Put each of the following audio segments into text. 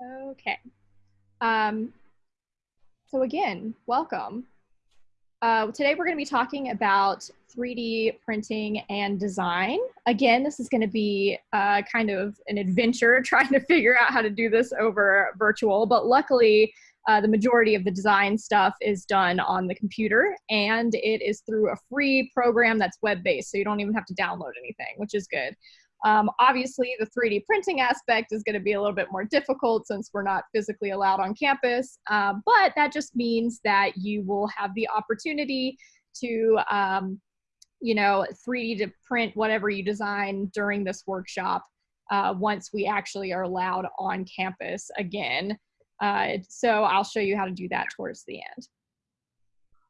Okay. Um, so again, welcome. Uh, today we're going to be talking about 3D printing and design. Again, this is going to be uh, kind of an adventure trying to figure out how to do this over virtual, but luckily uh, the majority of the design stuff is done on the computer and it is through a free program that's web-based, so you don't even have to download anything, which is good. Um, obviously, the 3D printing aspect is going to be a little bit more difficult since we're not physically allowed on campus, uh, but that just means that you will have the opportunity to, um, you know, 3D to print whatever you design during this workshop uh, once we actually are allowed on campus again. Uh, so I'll show you how to do that towards the end.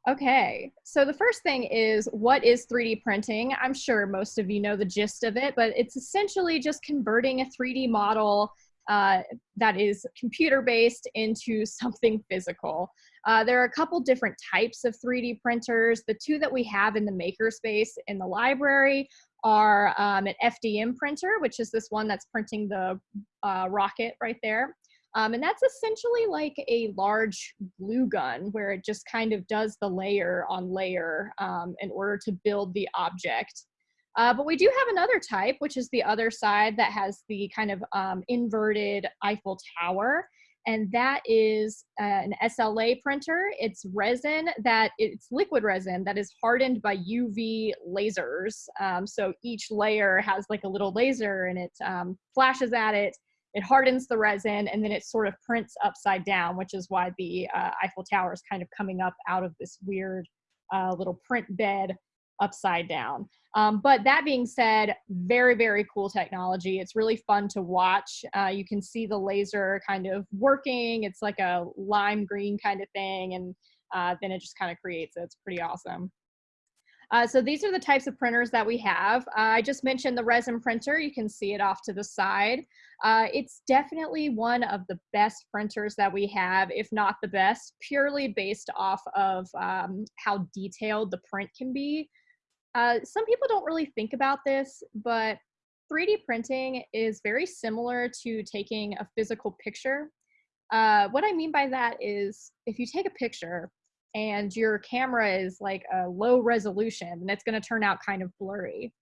Okay, so the first thing is what is 3D printing? I'm sure most of you know the gist of it, but it's essentially just converting a 3D model uh, that is computer based into something physical. Uh, there are a couple different types of 3D printers. The two that we have in the makerspace in the library are um, an FDM printer, which is this one that's printing the uh, rocket right there. Um, and that's essentially like a large glue gun where it just kind of does the layer on layer um, in order to build the object. Uh, but we do have another type, which is the other side that has the kind of um, inverted Eiffel Tower. And that is uh, an SLA printer. It's resin that it's liquid resin that is hardened by UV lasers. Um, so each layer has like a little laser and it um, flashes at it it hardens the resin and then it sort of prints upside down, which is why the uh, Eiffel Tower is kind of coming up out of this weird uh, little print bed upside down. Um, but that being said, very, very cool technology. It's really fun to watch. Uh, you can see the laser kind of working. It's like a lime green kind of thing. And uh, then it just kind of creates it. It's pretty awesome. Uh, so these are the types of printers that we have. Uh, I just mentioned the resin printer. You can see it off to the side. Uh, it's definitely one of the best printers that we have, if not the best, purely based off of um, how detailed the print can be. Uh, some people don't really think about this, but 3D printing is very similar to taking a physical picture. Uh, what I mean by that is if you take a picture, and your camera is like a low resolution and it's going to turn out kind of blurry.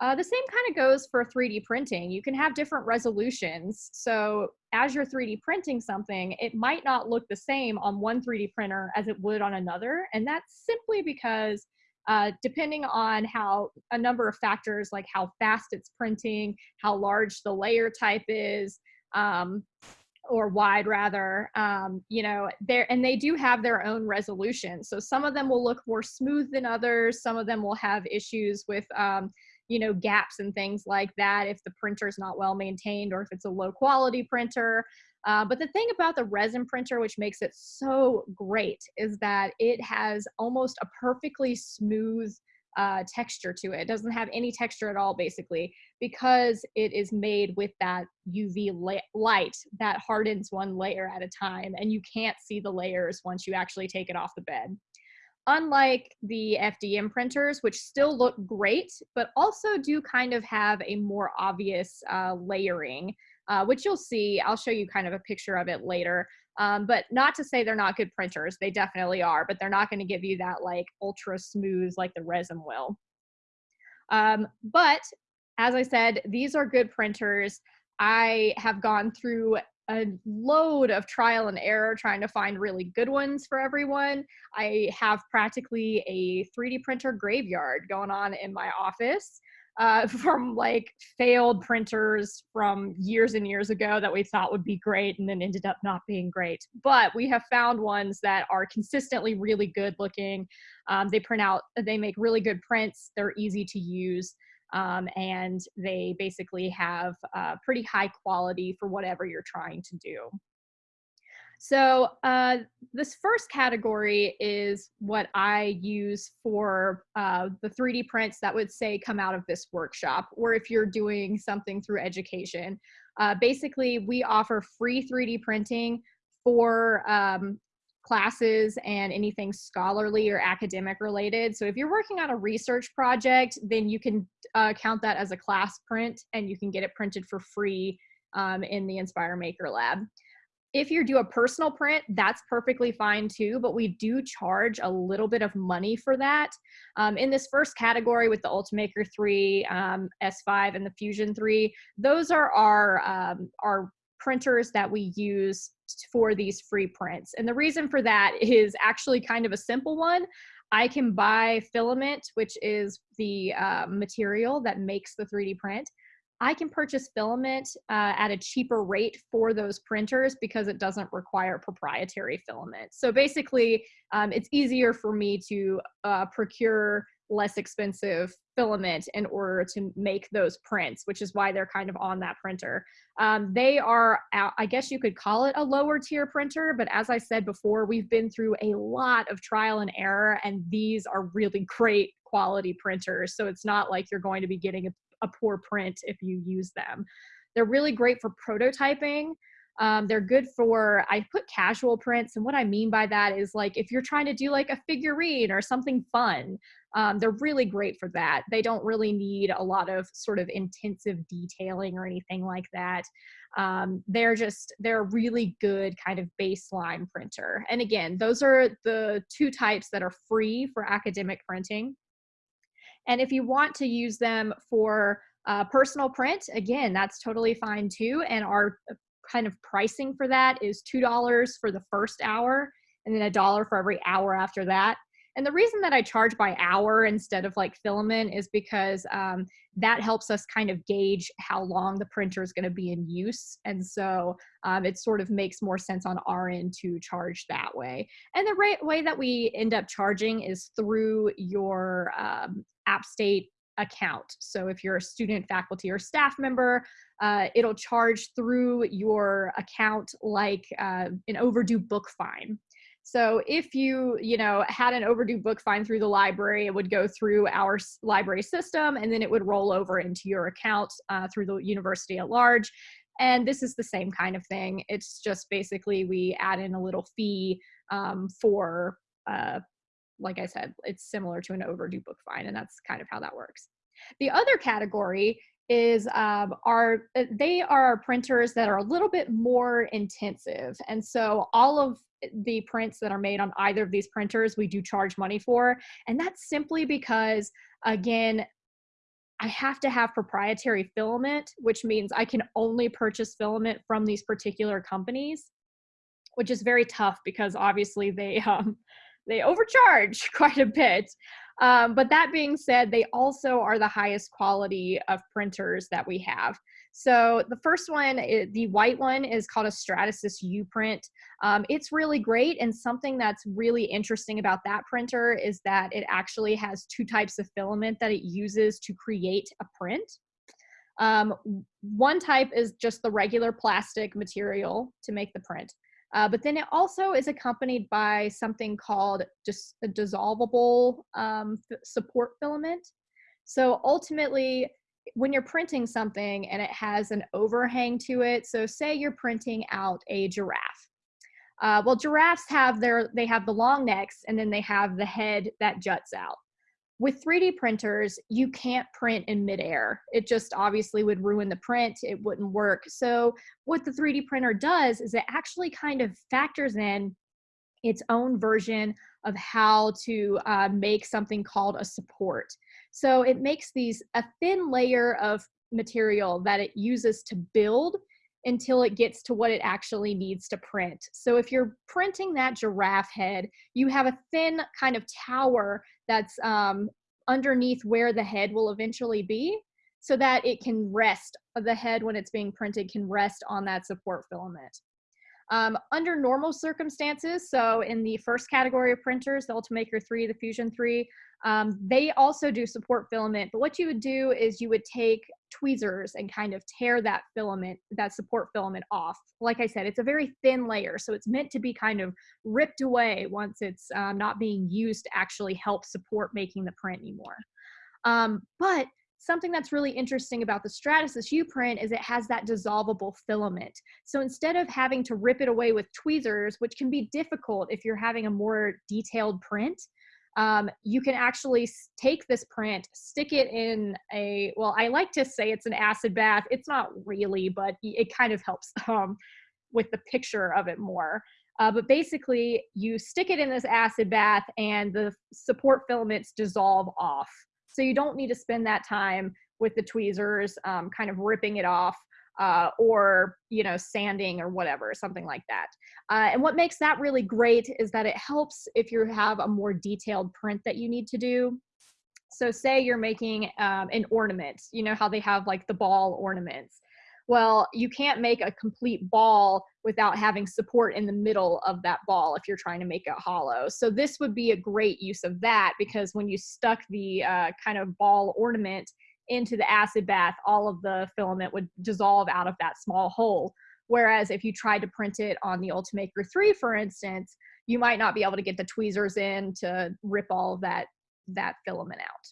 Uh, the same kind of goes for 3D printing. You can have different resolutions. So as you're 3D printing something, it might not look the same on one 3D printer as it would on another. And that's simply because uh, depending on how a number of factors like how fast it's printing, how large the layer type is, um, or wide rather um, you know there and they do have their own resolution. So some of them will look more smooth than others. Some of them will have issues with um, you know gaps and things like that if the printer is not well maintained or if it's a low quality printer. Uh, but the thing about the resin printer which makes it so great is that it has almost a perfectly smooth uh, texture to it. It doesn't have any texture at all, basically, because it is made with that UV light that hardens one layer at a time, and you can't see the layers once you actually take it off the bed. Unlike the FDM printers, which still look great, but also do kind of have a more obvious uh, layering, uh, which you'll see. I'll show you kind of a picture of it later. Um, but not to say they're not good printers, they definitely are, but they're not going to give you that like ultra smooth like the resin will. Um, but as I said, these are good printers. I have gone through a load of trial and error trying to find really good ones for everyone. I have practically a 3D printer graveyard going on in my office uh, from like failed printers from years and years ago that we thought would be great and then ended up not being great. But we have found ones that are consistently really good looking. Um, they print out, they make really good prints. They're easy to use. Um, and they basically have uh, pretty high quality for whatever you're trying to do. So uh, this first category is what I use for uh, the 3D prints that would say come out of this workshop, or if you're doing something through education. Uh, basically, we offer free 3D printing for um, classes and anything scholarly or academic related. So if you're working on a research project, then you can uh, count that as a class print and you can get it printed for free um, in the Inspire Maker Lab. If you do a personal print, that's perfectly fine too, but we do charge a little bit of money for that. Um, in this first category with the Ultimaker 3, um, S5, and the Fusion 3, those are our, um, our printers that we use for these free prints. And the reason for that is actually kind of a simple one. I can buy filament, which is the uh, material that makes the 3D print. I can purchase filament uh, at a cheaper rate for those printers because it doesn't require proprietary filament. So basically, um, it's easier for me to uh, procure less expensive filament in order to make those prints, which is why they're kind of on that printer. Um, they are, I guess you could call it a lower tier printer, but as I said before, we've been through a lot of trial and error, and these are really great quality printers. So it's not like you're going to be getting a a poor print if you use them. They're really great for prototyping. Um, they're good for, I put casual prints. And what I mean by that is like if you're trying to do like a figurine or something fun, um, they're really great for that. They don't really need a lot of sort of intensive detailing or anything like that. Um, they're just, they're a really good kind of baseline printer. And again, those are the two types that are free for academic printing. And if you want to use them for uh, personal print, again, that's totally fine too. And our uh, kind of pricing for that is $2 for the first hour and then a dollar for every hour after that. And the reason that I charge by hour instead of like filament is because um, that helps us kind of gauge how long the printer is going to be in use. And so um, it sort of makes more sense on our end to charge that way. And the right way that we end up charging is through your um, App State account. So if you're a student, faculty, or staff member, uh, it'll charge through your account like uh, an overdue book fine. So if you, you know, had an overdue book fine through the library, it would go through our library system and then it would roll over into your account uh, through the university at large. And this is the same kind of thing. It's just basically we add in a little fee um, for, uh, like I said, it's similar to an overdue book fine, and that's kind of how that works. The other category is um, are uh, they are printers that are a little bit more intensive and so all of the prints that are made on either of these printers we do charge money for and that's simply because again I have to have proprietary filament, which means I can only purchase filament from these particular companies, which is very tough because obviously they um, they overcharge quite a bit. Um, but that being said, they also are the highest quality of printers that we have. So the first one, the white one is called a Stratasys uPrint. Um, it's really great and something that's really interesting about that printer is that it actually has two types of filament that it uses to create a print. Um, one type is just the regular plastic material to make the print. Uh, but then it also is accompanied by something called just a dissolvable um, support filament. So ultimately, when you're printing something and it has an overhang to it, so say you're printing out a giraffe. Uh, well, giraffes have their, they have the long necks and then they have the head that juts out with 3D printers, you can't print in midair. It just obviously would ruin the print. It wouldn't work. So what the 3D printer does is it actually kind of factors in its own version of how to uh, make something called a support. So it makes these a thin layer of material that it uses to build until it gets to what it actually needs to print. So if you're printing that giraffe head, you have a thin kind of tower that's um, underneath where the head will eventually be so that it can rest, the head when it's being printed can rest on that support filament. Um, under normal circumstances, so in the first category of printers, the Ultimaker 3, the Fusion 3, um, they also do support filament, but what you would do is you would take tweezers and kind of tear that filament, that support filament off. Like I said, it's a very thin layer, so it's meant to be kind of ripped away once it's um, not being used to actually help support making the print anymore. Um, but something that's really interesting about the Stratasys uPrint is it has that dissolvable filament. So instead of having to rip it away with tweezers, which can be difficult if you're having a more detailed print, um, you can actually take this print, stick it in a, well, I like to say it's an acid bath. It's not really, but it kind of helps. Um, with the picture of it more. Uh, but basically, you stick it in this acid bath and the support filaments dissolve off. So you don't need to spend that time with the tweezers, um, kind of ripping it off uh, or you know sanding or whatever something like that. Uh, and what makes that really great is that it helps if you have a more detailed print that you need to do. So say you're making um, an ornament you know how they have like the ball ornaments well you can't make a complete ball without having support in the middle of that ball if you're trying to make it hollow so this would be a great use of that because when you stuck the uh, kind of ball ornament into the acid bath, all of the filament would dissolve out of that small hole. Whereas if you tried to print it on the Ultimaker 3, for instance, you might not be able to get the tweezers in to rip all of that, that filament out.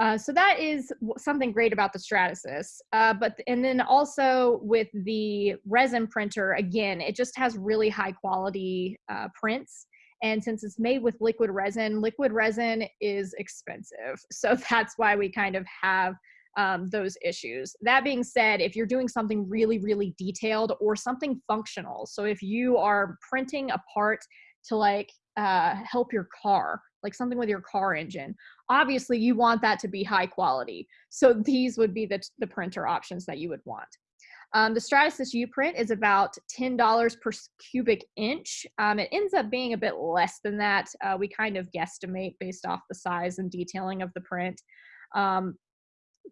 Uh, so that is something great about the Stratasys. Uh, but and then also with the resin printer, again, it just has really high quality uh, prints. And since it's made with liquid resin, liquid resin is expensive. So that's why we kind of have um, those issues. That being said, if you're doing something really, really detailed or something functional, so if you are printing a part to like uh, help your car, like something with your car engine, obviously you want that to be high quality. So these would be the, the printer options that you would want. Um, the Stratasys uPrint is about $10 per cubic inch. Um, it ends up being a bit less than that. Uh, we kind of guesstimate based off the size and detailing of the print. Um,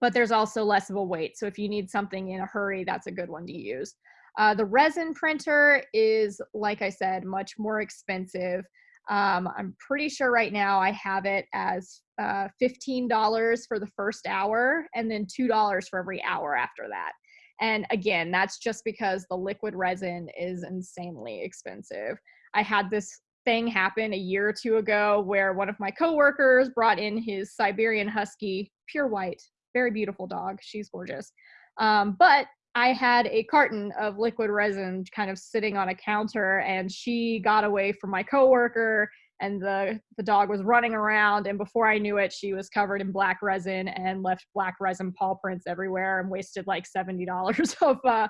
but there's also less of a weight. So if you need something in a hurry, that's a good one to use. Uh, the resin printer is, like I said, much more expensive. Um, I'm pretty sure right now I have it as uh, $15 for the first hour and then $2 for every hour after that. And again, that's just because the liquid resin is insanely expensive. I had this thing happen a year or two ago where one of my coworkers brought in his Siberian Husky, pure white, very beautiful dog. She's gorgeous. Um, but I had a carton of liquid resin kind of sitting on a counter, and she got away from my coworker and the the dog was running around and before i knew it she was covered in black resin and left black resin paw prints everywhere and wasted like $70 of uh,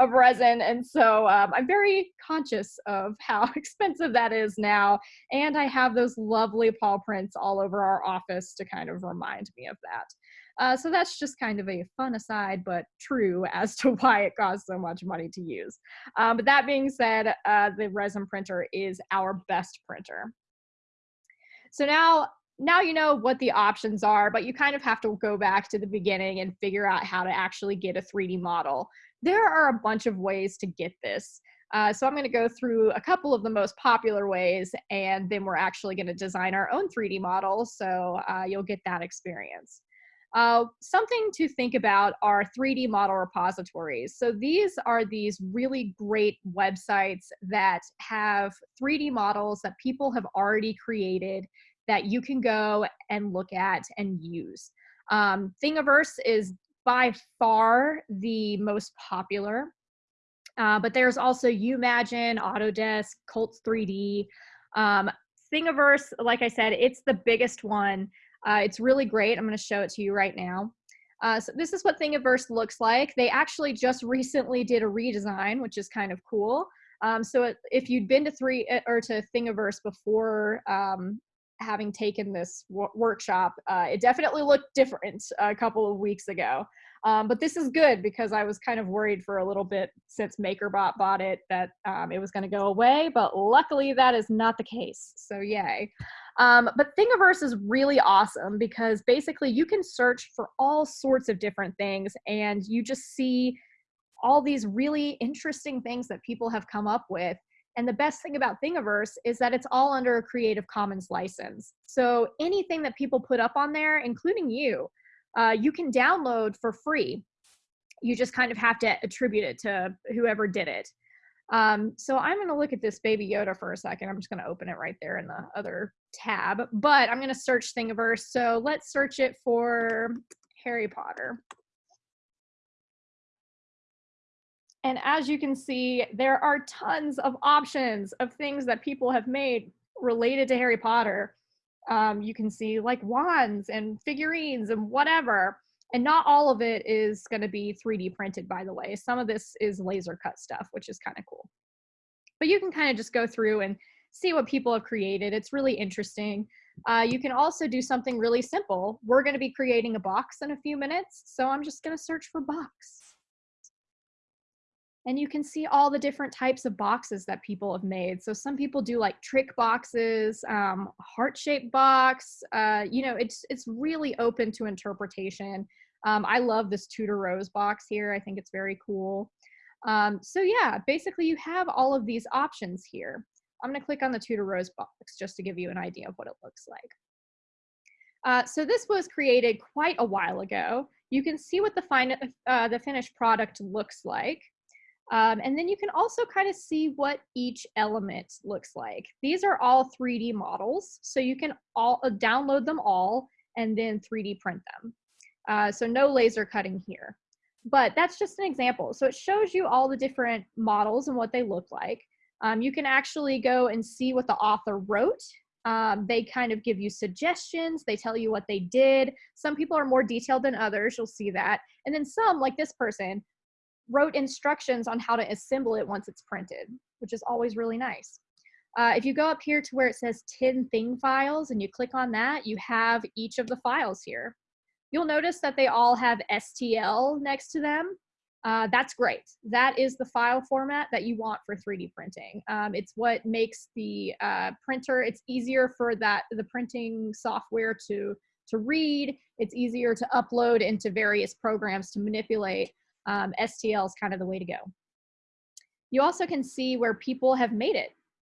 of resin. And so um, i'm very conscious of how expensive that is now and i have those lovely paw prints all over our office to kind of remind me of that uh, so that's just kind of a fun aside, but true as to why it costs so much money to use. Um, but that being said, uh, the resin printer is our best printer. So now now you know what the options are, but you kind of have to go back to the beginning and figure out how to actually get a 3D model. There are a bunch of ways to get this. Uh, so I'm going to go through a couple of the most popular ways, and then we're actually going to design our own 3D model, so uh, you'll get that experience. Uh, something to think about are 3D model repositories. So these are these really great websites that have 3D models that people have already created that you can go and look at and use. Um, Thingiverse is by far the most popular, uh, but there's also YouMagine, Autodesk, Cults 3D. Um, Thingiverse, like I said, it's the biggest one. Uh, it's really great. I'm going to show it to you right now. Uh, so this is what Thingiverse looks like. They actually just recently did a redesign, which is kind of cool. Um, so it, if you'd been to three uh, or to Thingiverse before um, having taken this workshop, uh, it definitely looked different a couple of weeks ago. Um, but this is good because I was kind of worried for a little bit since MakerBot bought it that um, it was going to go away, but luckily that is not the case. So yay. Um, but Thingiverse is really awesome because basically you can search for all sorts of different things and you just see all these really interesting things that people have come up with. And the best thing about Thingiverse is that it's all under a Creative Commons license. So anything that people put up on there, including you, uh, you can download for free. You just kind of have to attribute it to whoever did it. Um, so I'm going to look at this Baby Yoda for a second. I'm just going to open it right there in the other tab, but I'm going to search Thingiverse. So let's search it for Harry Potter. And as you can see, there are tons of options of things that people have made related to Harry Potter. Um, you can see like wands and figurines and whatever. And not all of it is going to be 3D printed, by the way. Some of this is laser cut stuff, which is kind of cool. But you can kind of just go through and see what people have created. It's really interesting. Uh, you can also do something really simple. We're going to be creating a box in a few minutes, so I'm just going to search for box. And you can see all the different types of boxes that people have made. So some people do like trick boxes, um, heart-shaped box. Uh, you know, it's it's really open to interpretation. Um, I love this Tudor Rose box here. I think it's very cool. Um, so yeah, basically you have all of these options here. I'm gonna click on the Tudor Rose box just to give you an idea of what it looks like. Uh, so this was created quite a while ago. You can see what the, fine, uh, the finished product looks like. Um, and then you can also kind of see what each element looks like. These are all 3D models, so you can all uh, download them all and then 3D print them. Uh, so no laser cutting here. But that's just an example. So it shows you all the different models and what they look like. Um, you can actually go and see what the author wrote. Um, they kind of give you suggestions. They tell you what they did. Some people are more detailed than others. You'll see that. And then some, like this person, wrote instructions on how to assemble it once it's printed, which is always really nice. Uh, if you go up here to where it says 10 thing files and you click on that, you have each of the files here. You'll notice that they all have STL next to them. Uh, that's great. That is the file format that you want for 3D printing. Um, it's what makes the uh, printer, it's easier for that the printing software to, to read. It's easier to upload into various programs to manipulate um, STL is kind of the way to go. You also can see where people have made it.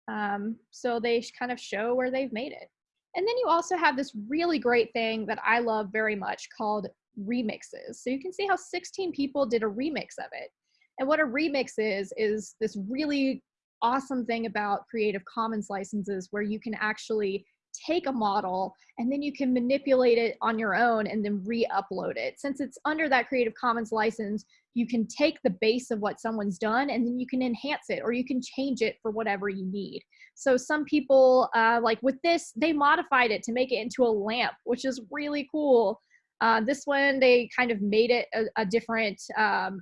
Um, so they kind of show where they've made it. And then you also have this really great thing that I love very much called remixes. So you can see how 16 people did a remix of it. And what a remix is, is this really awesome thing about Creative Commons licenses where you can actually take a model and then you can manipulate it on your own and then re-upload it. Since it's under that Creative Commons license, you can take the base of what someone's done and then you can enhance it or you can change it for whatever you need. So some people, uh, like with this, they modified it to make it into a lamp, which is really cool. Uh, this one, they kind of made it a, a different um,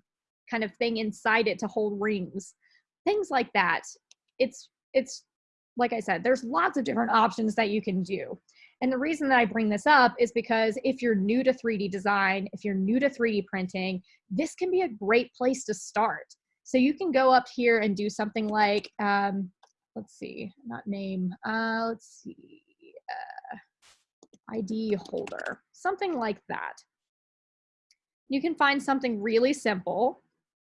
kind of thing inside it to hold rings. Things like that. It's, it's like I said, there's lots of different options that you can do. And the reason that I bring this up is because if you're new to 3D design, if you're new to 3D printing, this can be a great place to start. So you can go up here and do something like, um, let's see, not name, uh, let's see, ID holder, something like that. You can find something really simple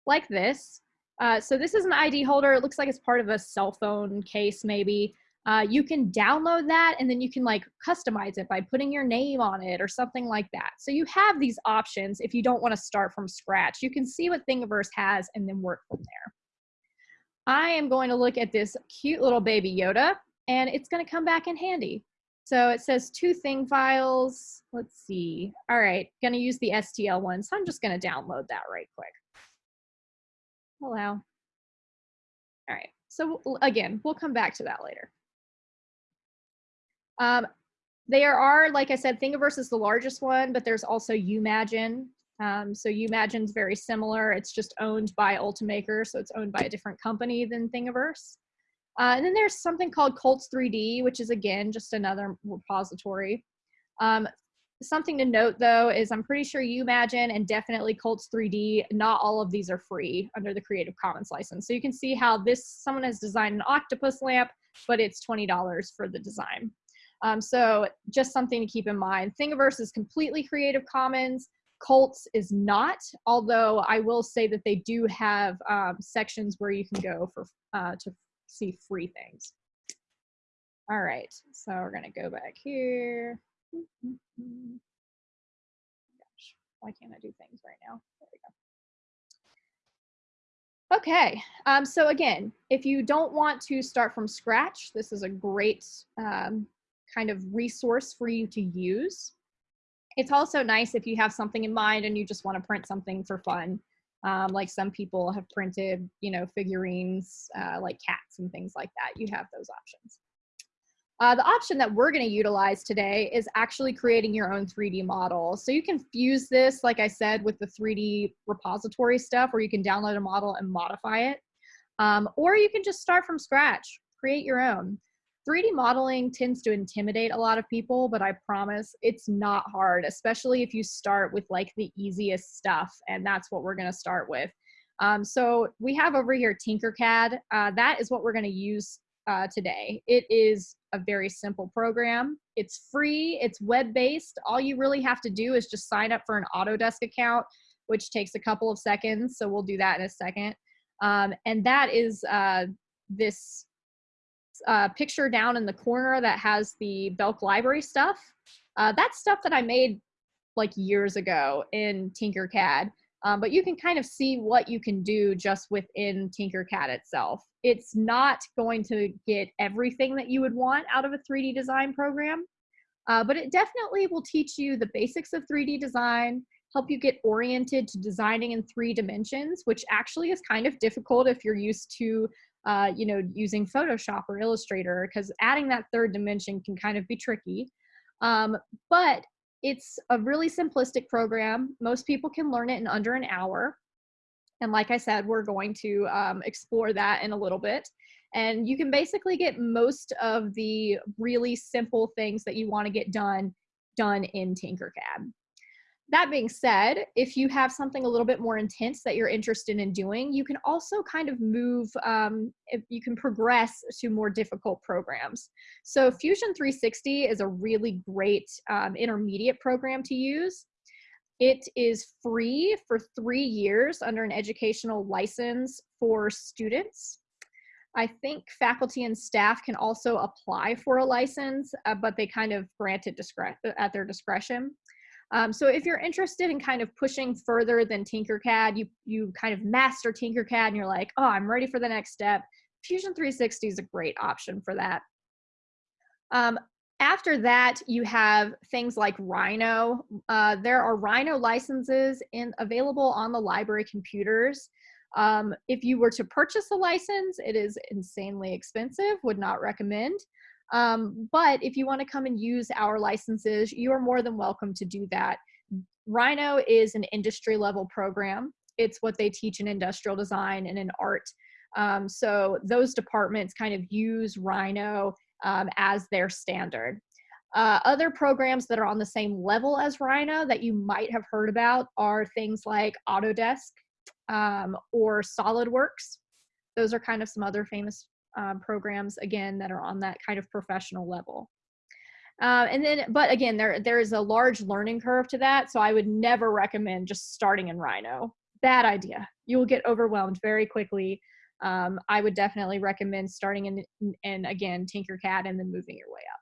like this. Uh, so this is an ID holder. It looks like it's part of a cell phone case maybe. Uh, you can download that and then you can like customize it by putting your name on it or something like that. So you have these options if you don't want to start from scratch. You can see what Thingiverse has and then work from there. I am going to look at this cute little baby Yoda and it's going to come back in handy. So it says two thing files. Let's see. All right, to use the STL one. So I'm just to download that right quick. Allow. All right, so again, we'll come back to that later. Um, there are, like I said, Thingiverse is the largest one, but there's also YouMagine. Um, so YouMagine's very similar. It's just owned by Ultimaker, so it's owned by a different company than Thingiverse. Uh, and then there's something called Cults 3D, which is again just another repository. Um, something to note though is I'm pretty sure YouMagine and definitely Cults 3D, not all of these are free under the Creative Commons license. So you can see how this, someone has designed an octopus lamp, but it's $20 for the design. Um, so just something to keep in mind. Thingiverse is completely Creative Commons. Cults is not, although I will say that they do have um, sections where you can go for uh, to see free things. All right, so we're gonna go back here. Gosh, why can't I do things right now? There we go. Okay, um, so again, if you don't want to start from scratch, this is a great um, kind of resource for you to use. It's also nice if you have something in mind and you just want to print something for fun. Um, like some people have printed, you know, figurines uh, like cats and things like that. You have those options. Uh, the option that we're going to utilize today is actually creating your own 3D model. So you can fuse this, like I said, with the 3D repository stuff where you can download a model and modify it. Um, or you can just start from scratch, create your own. 3D modeling tends to intimidate a lot of people, but I promise it's not hard, especially if you start with like the easiest stuff. And that's what we're going to start with. Um, so we have over here Tinkercad. Uh, that is what we're going to use uh, today. It is a very simple program. It's free, it's web-based. All you really have to do is just sign up for an Autodesk account, which takes a couple of seconds. So we'll do that in a second. Um, and that is uh, this uh, picture down in the corner that has the Belk library stuff. Uh, that's stuff that I made like years ago in Tinkercad. Um, but you can kind of see what you can do just within Tinkercad itself. It's not going to get everything that you would want out of a 3D design program, uh, but it definitely will teach you the basics of 3D design, help you get oriented to designing in three dimensions, which actually is kind of difficult if you're used to uh, you know, using Photoshop or Illustrator, because adding that third dimension can kind of be tricky. Um, but it's a really simplistic program. Most people can learn it in under an hour. And like I said, we're going to um, explore that in a little bit. And you can basically get most of the really simple things that you want to get done, done in Tinkercad. That being said, if you have something a little bit more intense that you're interested in doing, you can also kind of move, um, you can progress to more difficult programs. So Fusion 360 is a really great um, intermediate program to use. It is free for three years under an educational license for students. I think faculty and staff can also apply for a license, uh, but they kind of grant it at their discretion. Um, so if you're interested in kind of pushing further than Tinkercad, you, you kind of master Tinkercad and you're like, oh, I'm ready for the next step. Fusion 360 is a great option for that. Um, after that, you have things like Rhino. Uh, there are Rhino licenses in, available on the library computers. Um, if you were to purchase a license, it is insanely expensive, would not recommend. Um, but if you want to come and use our licenses, you are more than welcome to do that. Rhino is an industry level program. It's what they teach in industrial design and in art. Um, so those departments kind of use Rhino um, as their standard. Uh, other programs that are on the same level as Rhino that you might have heard about are things like Autodesk um, or SolidWorks. Those are kind of some other famous um, programs again that are on that kind of professional level. Uh, and then, but again, there there is a large learning curve to that, so I would never recommend just starting in Rhino. Bad idea. You will get overwhelmed very quickly. Um, I would definitely recommend starting in, and again Tinkercad and then moving your way up.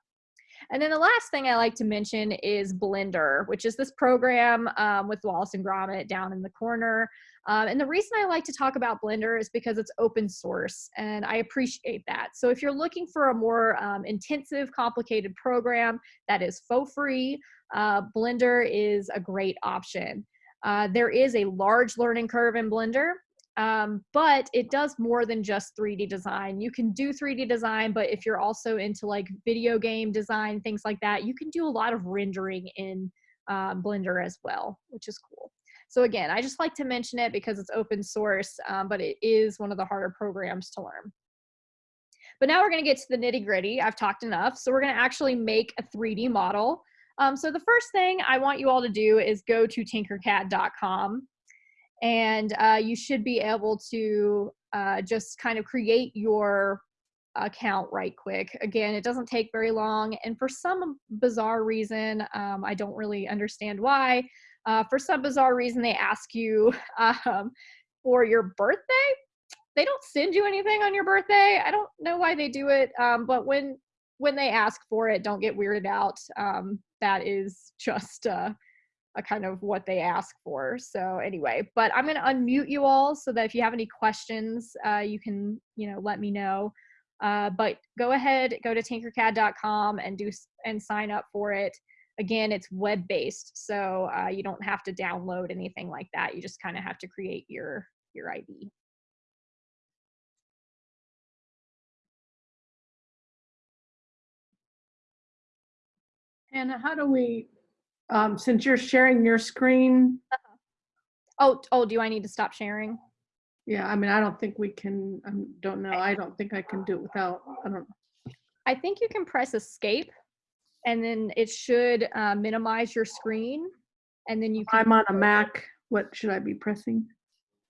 And then the last thing I like to mention is Blender, which is this program um, with Wallace and Gromit down in the corner. Um, and the reason I like to talk about Blender is because it's open source and I appreciate that. So if you're looking for a more um, intensive, complicated program that is for free, uh, Blender is a great option. Uh, there is a large learning curve in Blender, um, but it does more than just 3D design. You can do 3D design, but if you're also into like video game design, things like that, you can do a lot of rendering in uh, Blender as well, which is cool. So again, I just like to mention it because it's open source, um, but it is one of the harder programs to learn. But now we're gonna get to the nitty gritty. I've talked enough. So we're gonna actually make a 3D model. Um, so the first thing I want you all to do is go to tinkercad.com and uh, you should be able to uh, just kind of create your account right quick. Again, it doesn't take very long, and for some bizarre reason, um, I don't really understand why, uh, for some bizarre reason, they ask you um, for your birthday. They don't send you anything on your birthday. I don't know why they do it, um, but when when they ask for it, don't get weirded out. Um, that is just uh, kind of what they ask for. So anyway, but I'm going to unmute you all so that if you have any questions, uh, you can, you know, let me know. Uh, but go ahead, go to tinkercad.com and do and sign up for it. Again, it's web-based, so uh, you don't have to download anything like that. You just kind of have to create your your ID. Anna, how do we, um, since you're sharing your screen, Oh, oh, do I need to stop sharing? yeah, I mean, I don't think we can, I don't know, I don't think I can do it without, I don't, I think you can press escape and then it should uh, minimize your screen. And then you can, I'm on a Mac, what should I be pressing?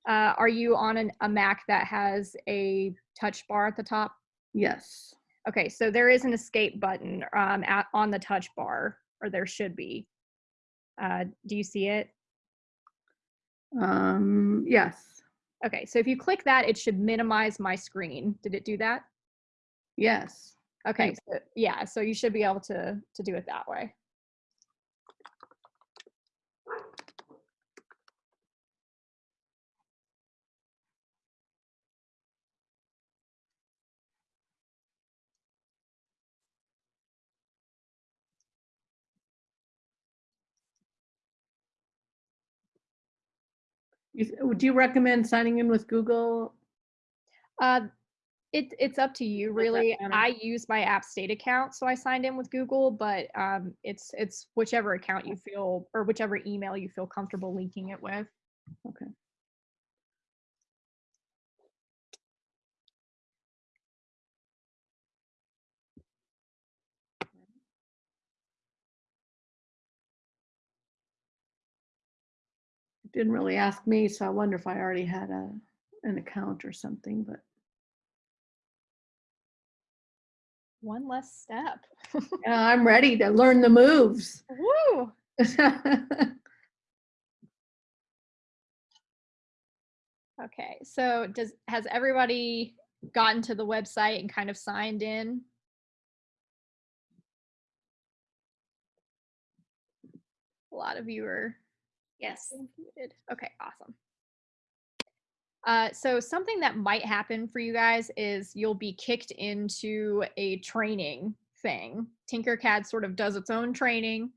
uh, are you on an, a Mac that has a touch bar at the top? Yes, Okay, so there is an escape button um, at, on the touch bar, or there should be. Uh, do you see it? um, yes, Okay, so if you click that, it should minimize my screen. Did it do that? yes. Okay, so, yeah, so you should be able to to do it that way. Would you recommend signing in with Google? Uh, it, it's up to you, really. I use my App State account, so I signed in with Google, but um, it's it's whichever account you feel or whichever email you feel comfortable linking it with. Okay. Didn't really ask me, so I wonder if I already had a, an account or something, but One less step. yeah, I'm ready to learn the moves. Woo! Okay, so does has everybody gotten to the website and kind of signed in? A lot of you are Yes. Okay, awesome. Uh, so something that might happen for you guys is you'll be kicked into a training thing. Tinkercad sort of does its own training,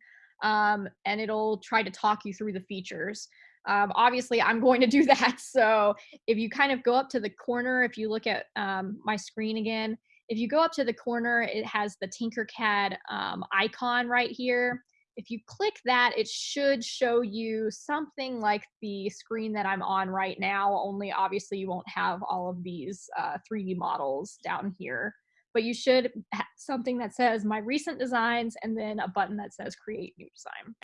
um, and it'll try to talk you through the features. Um, obviously, I'm going to do that. So if you kind of go up to the corner, if you look at um, my screen again, if you go up to the corner, it has the Tinkercad um, icon right here. If you click that, it should show you something like the screen that I'm on right now, only obviously you won't have all of these uh, 3D models down here. But you should have something that says my recent designs and then a button that says create new design.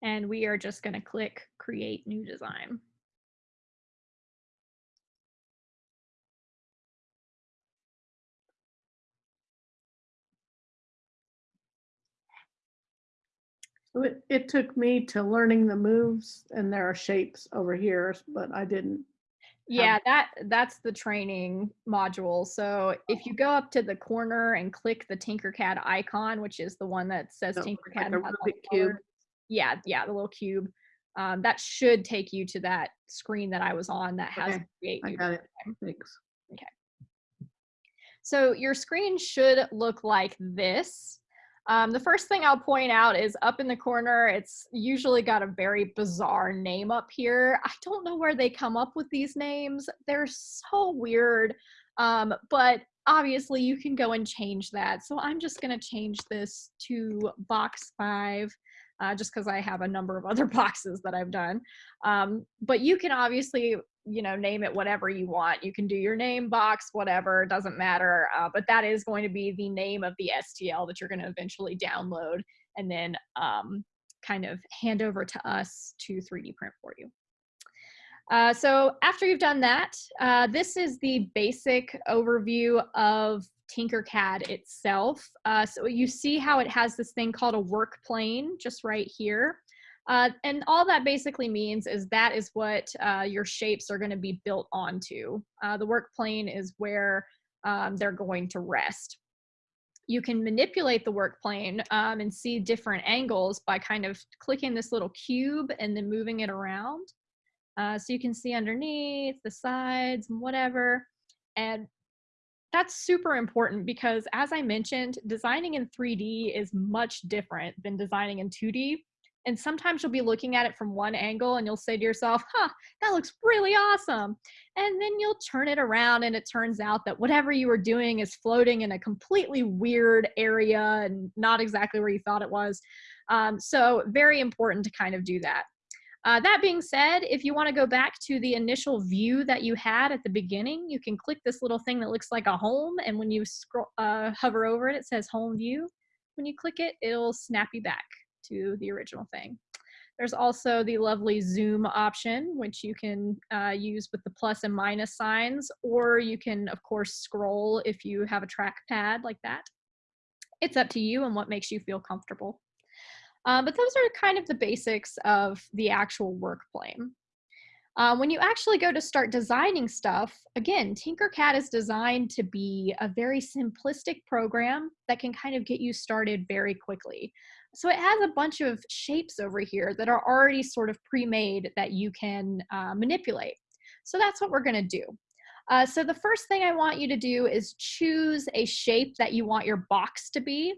And we are just going to click create new design. It, it took me to learning the moves and there are shapes over here, but I didn't. Yeah, that that's the training module. So if you go up to the corner and click the Tinkercad icon, which is the one that says So, Tinkercad, like and a has Rubik cube. Yeah, yeah, the little cube. Um, that should take you to that screen that I was on that has Okay, create I got it. Thanks. So your screen should look like this. Um, the first thing I'll point out is up in the corner, it's usually got a very bizarre name up here. I don't know where they come up with these names. They're so weird. Um, but obviously you can go and change that. So I'm just gonna change this to box five, uh, just because I have a number of other boxes that I've done. Um, but you can obviously you know name it whatever you want. You can do your name box whatever doesn't matter uh, but that is going to be the name of the stl that you're going to eventually download and then um, kind of hand over to us to 3d print for you. Uh, so after you've done that uh, this is the basic overview of tinkercad itself. Uh, so you see how it has this thing called a work plane just right here uh, and all that basically means is that is what uh, your shapes are going to be built onto. Uh, the work plane is where um, they're going to rest. You can manipulate the work plane um, and see different angles by kind of clicking this little cube and then moving it around. Uh, so you can see underneath, the sides, whatever. And that's super important because as I mentioned, designing in 3D is much different than designing in 2D And sometimes you'll be looking at it from one angle and you'll say to yourself, huh, that looks really awesome. And then you'll turn it around and it turns out that whatever you were doing is floating in a completely weird area and not exactly where you thought it was. Um, so very important to kind of do that. Uh, that being said, if you want to go back to the initial view that you had at the beginning, you can click this little thing that looks like a home. And when you scroll, uh, hover over it, it says home view. When you click it, it'll snap you back to the original thing. There's also the lovely zoom option, which you can uh, use with the plus and minus signs, or you can, of course, scroll if you have a trackpad like that. It's up to you and what makes you feel comfortable. Uh, but those are kind of the basics of the actual work plane. Uh, when you actually go to start designing stuff, again, Tinkercad is designed to be a very simplistic program that can kind of get you started very quickly. So it has a bunch of shapes over here that are already sort of pre-made that you can uh, manipulate. So that's what we're gonna do. Uh, so the first thing I want you to do is choose a shape that you want your box to be.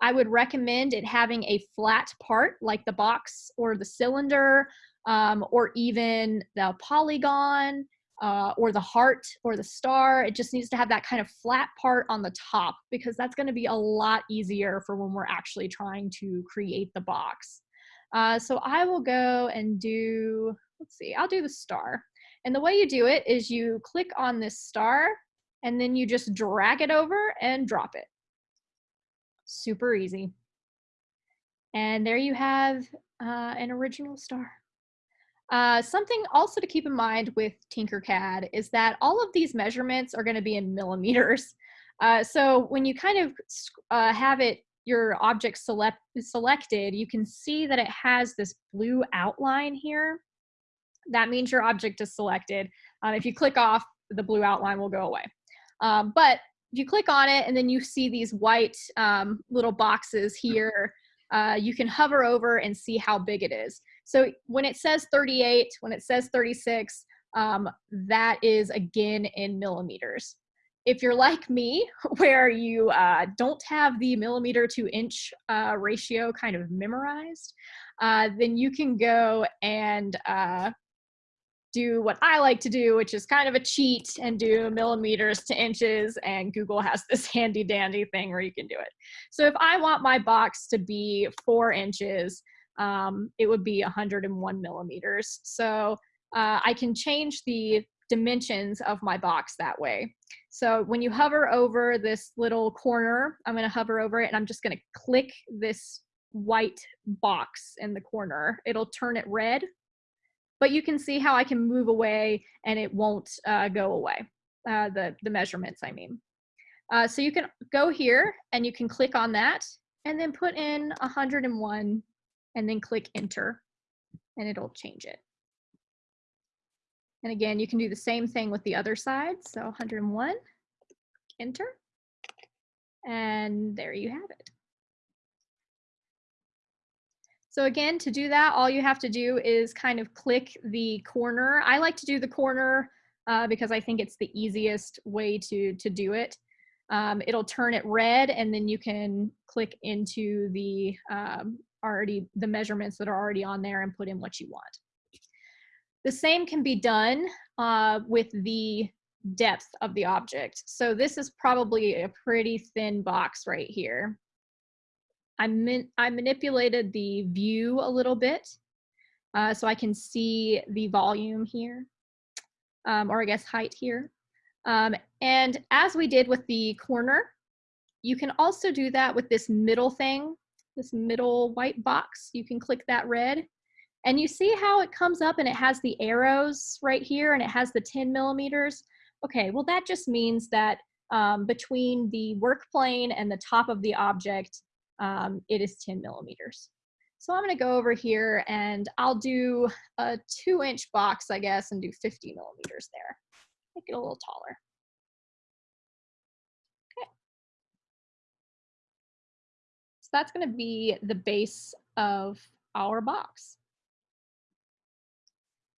I would recommend it having a flat part like the box or the cylinder um, or even the polygon uh, or the heart or the star. It just needs to have that kind of flat part on the top because that's going to be a lot easier for when we're actually trying to create the box. Uh, so I will go and do, let's see, I'll do the star. And the way you do it is you click on this star and then you just drag it over and drop it super easy. And there you have uh, an original star. Uh, something also to keep in mind with Tinkercad is that all of these measurements are going to be in millimeters. Uh, so when you kind of uh, have it, your object select, selected, you can see that it has this blue outline here. That means your object is selected. Um, if you click off, the blue outline will go away. Um, but if you click on it and then you see these white um, little boxes here, uh, you can hover over and see how big it is. So when it says 38, when it says 36, um, that is again in millimeters. If you're like me, where you uh, don't have the millimeter to inch uh, ratio kind of memorized, uh, then you can go and uh, do what I like to do, which is kind of a cheat and do millimeters to inches. And Google has this handy dandy thing where you can do it. So if I want my box to be four inches, um, it would be 101 millimeters. So uh, I can change the dimensions of my box that way. So when you hover over this little corner, I'm gonna hover over it and I'm just gonna click this white box in the corner. It'll turn it red but you can see how I can move away and it won't uh, go away, uh, the, the measurements I mean. Uh, so you can go here and you can click on that and then put in 101 and then click enter and it'll change it. And again, you can do the same thing with the other side. So 101, enter, and there you have it. So again, to do that, all you have to do is kind of click the corner. I like to do the corner uh, because I think it's the easiest way to, to do it. Um, it'll turn it red and then you can click into the um, already the measurements that are already on there and put in what you want. The same can be done uh, with the depth of the object. So this is probably a pretty thin box right here. I, I manipulated the view a little bit uh, so I can see the volume here, um, or I guess height here. Um, and as we did with the corner, you can also do that with this middle thing, this middle white box. You can click that red and you see how it comes up and it has the arrows right here and it has the 10 millimeters. Okay, well that just means that um, between the work plane and the top of the object, um, it is 10 millimeters. So I'm gonna go over here and I'll do a two inch box, I guess, and do 50 millimeters there. Make it a little taller. That's gonna be the base of our box.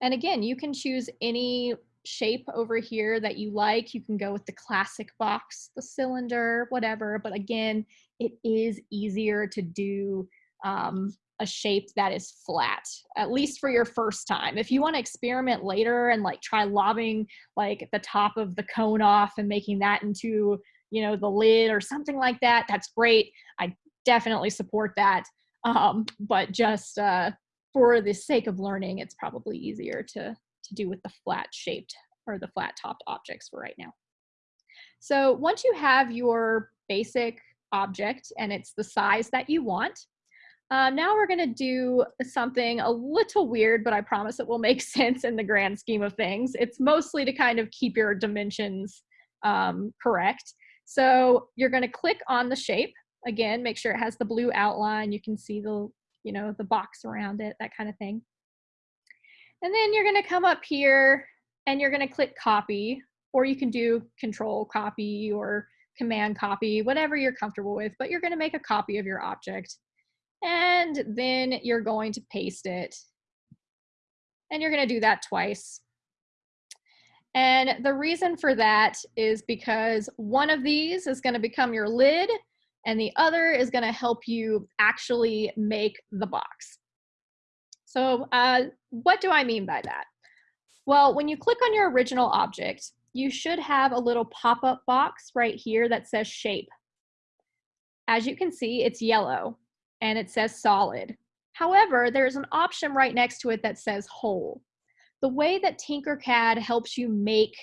And again, you can choose any shape over here that you like. You can go with the classic box, the cylinder, whatever. But again, it is easier to do um, a shape that is flat, at least for your first time. If you want to experiment later and like try lobbing like the top of the cone off and making that into, you know, the lid or something like that, that's great. I definitely support that. Um, but just uh, for the sake of learning, it's probably easier to, to do with the flat shaped or the flat topped objects for right now. So once you have your basic object and it's the size that you want, um, now we're gonna do something a little weird, but I promise it will make sense in the grand scheme of things. It's mostly to kind of keep your dimensions um, correct. So you're gonna click on the shape. Again, make sure it has the blue outline. You can see the, you know, the box around it, that kind of thing. And then you're gonna come up here and you're gonna click copy, or you can do control copy or command copy, whatever you're comfortable with, but you're gonna make a copy of your object and then you're going to paste it. And you're going to do that twice. And the reason for that is because one of these is going to become your lid and the other is going to help you actually make the box. So uh, what do I mean by that? Well, when you click on your original object, you should have a little pop-up box right here that says shape. As you can see, it's yellow and it says solid. However, there's an option right next to it that says hole. The way that Tinkercad helps you make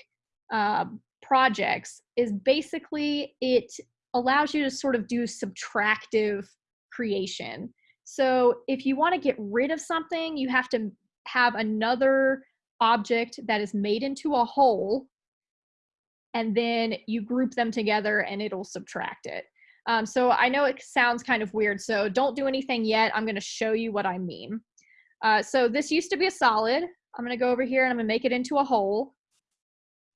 uh, projects is basically it allows you to sort of do subtractive creation. So if you want to get rid of something, you have to have another object that is made into a hole, and then you group them together and it'll subtract it. Um, so I know it sounds kind of weird, so don't do anything yet. I'm gonna show you what I mean. Uh, so this used to be a solid. I'm gonna go over here and I'm gonna make it into a hole.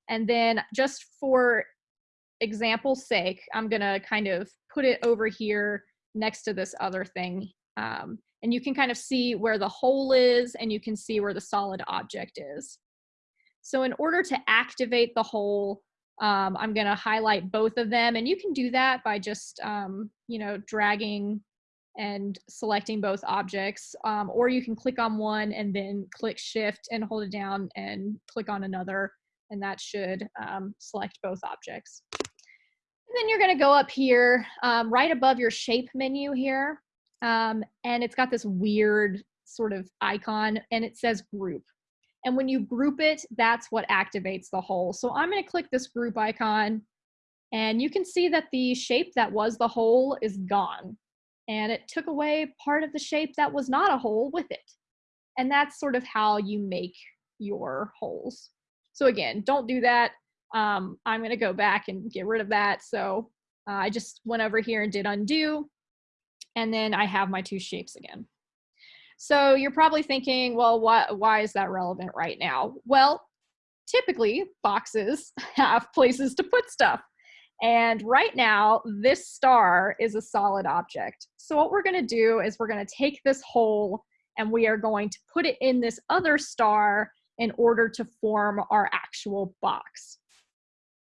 And then just for example's sake, I'm gonna kind of put it over here next to this other thing. Um, and you can kind of see where the hole is and you can see where the solid object is. So in order to activate the hole, um, I'm to highlight both of them and you can do that by just, um, you know, dragging and selecting both objects um, or you can click on one and then click shift and hold it down and click on another and that should um, select both objects. And then you're going to go up here um, right above your shape menu here um, and it's got this weird sort of icon and it says group. And when you group it, that's what activates the hole. So I'm gonna click this group icon and you can see that the shape that was the hole is gone. And it took away part of the shape that was not a hole with it. And that's sort of how you make your holes. So again, don't do that. Um, I'm gonna go back and get rid of that. So uh, I just went over here and did undo. And then I have my two shapes again. So you're probably thinking, well, why, why is that relevant right now? Well, typically boxes have places to put stuff. And right now, this star is a solid object. So what we're gonna do is we're gonna take this hole and we are going to put it in this other star in order to form our actual box.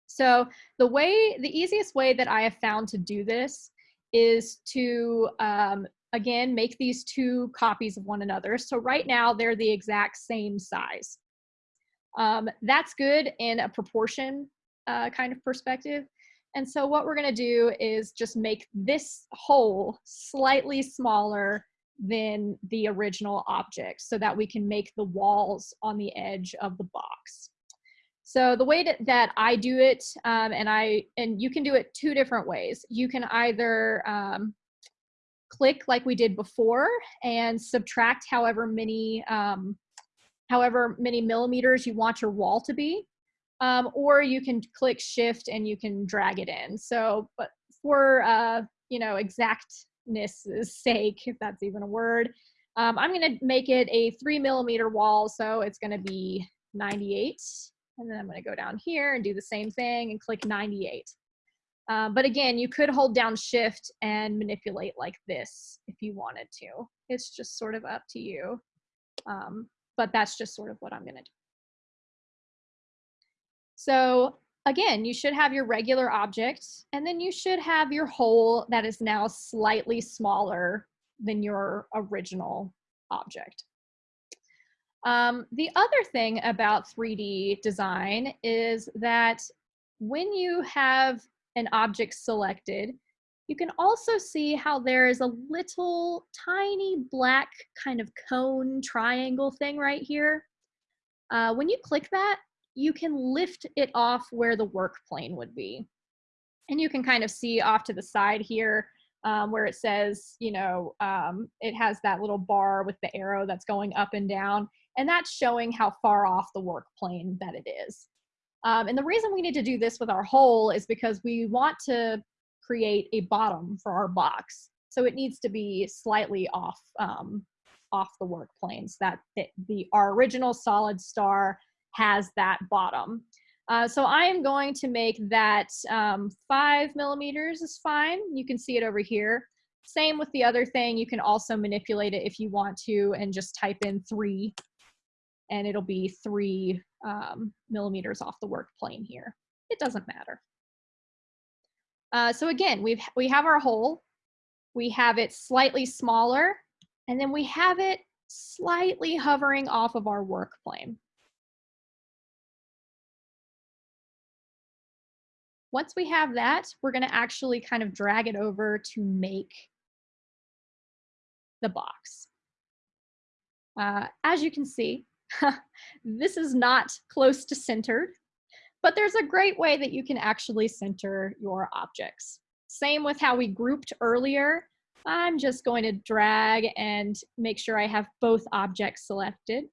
So the way, the easiest way that I have found to do this is to um, again, make these two copies of one another. So right now they're the exact same size. Um, that's good in a proportion uh, kind of perspective. And so what we're gonna do is just make this hole slightly smaller than the original object so that we can make the walls on the edge of the box. So the way that, I do it, um, and I and you can do it two different ways. You can either um, click like we did before and subtract however many um, however many millimeters you want your wall to be. Um, or you can click shift and you can drag it in. So, but for, uh, you know, exactness' sake, if that's even a word, um, I'm gonna make it a three millimeter wall. So it's gonna be 98. And then I'm gonna go down here and do the same thing and click 98. Um, but again, you could hold down shift and manipulate like this if you wanted to. It's just sort of up to you. Um, but that's just sort of what I'm gonna do. So again, you should have your regular object and then you should have your hole that is now slightly smaller than your original object. Um, the other thing about 3D design is that when you have an object selected, you can also see how there is a little tiny black kind of cone triangle thing right here. Uh, when you click that, you can lift it off where the work plane would be. And you can kind of see off to the side here um, where it says, you know, um, it has that little bar with the arrow that's going up and down. And that's showing how far off the work plane that it is. Um, and the reason we need to do this with our hole is because we want to create a bottom for our box. So it needs to be slightly off, um, off the work planes that the, the, our original solid star has that bottom. Uh, so I am going to make that um, five millimeters is fine. You can see it over here. Same with the other thing. You can also manipulate it if you want to and just type in three and it'll be three um, millimeters off the work plane here. It doesn't matter. Uh, so again, we've, we have our hole, we have it slightly smaller, and then we have it slightly hovering off of our work plane. Once we have that, we're gonna actually kind of drag it over to make the box. Uh, as you can see, this is not close to centered, but there's a great way that you can actually center your objects. Same with how we grouped earlier. I'm just going to drag and make sure I have both objects selected.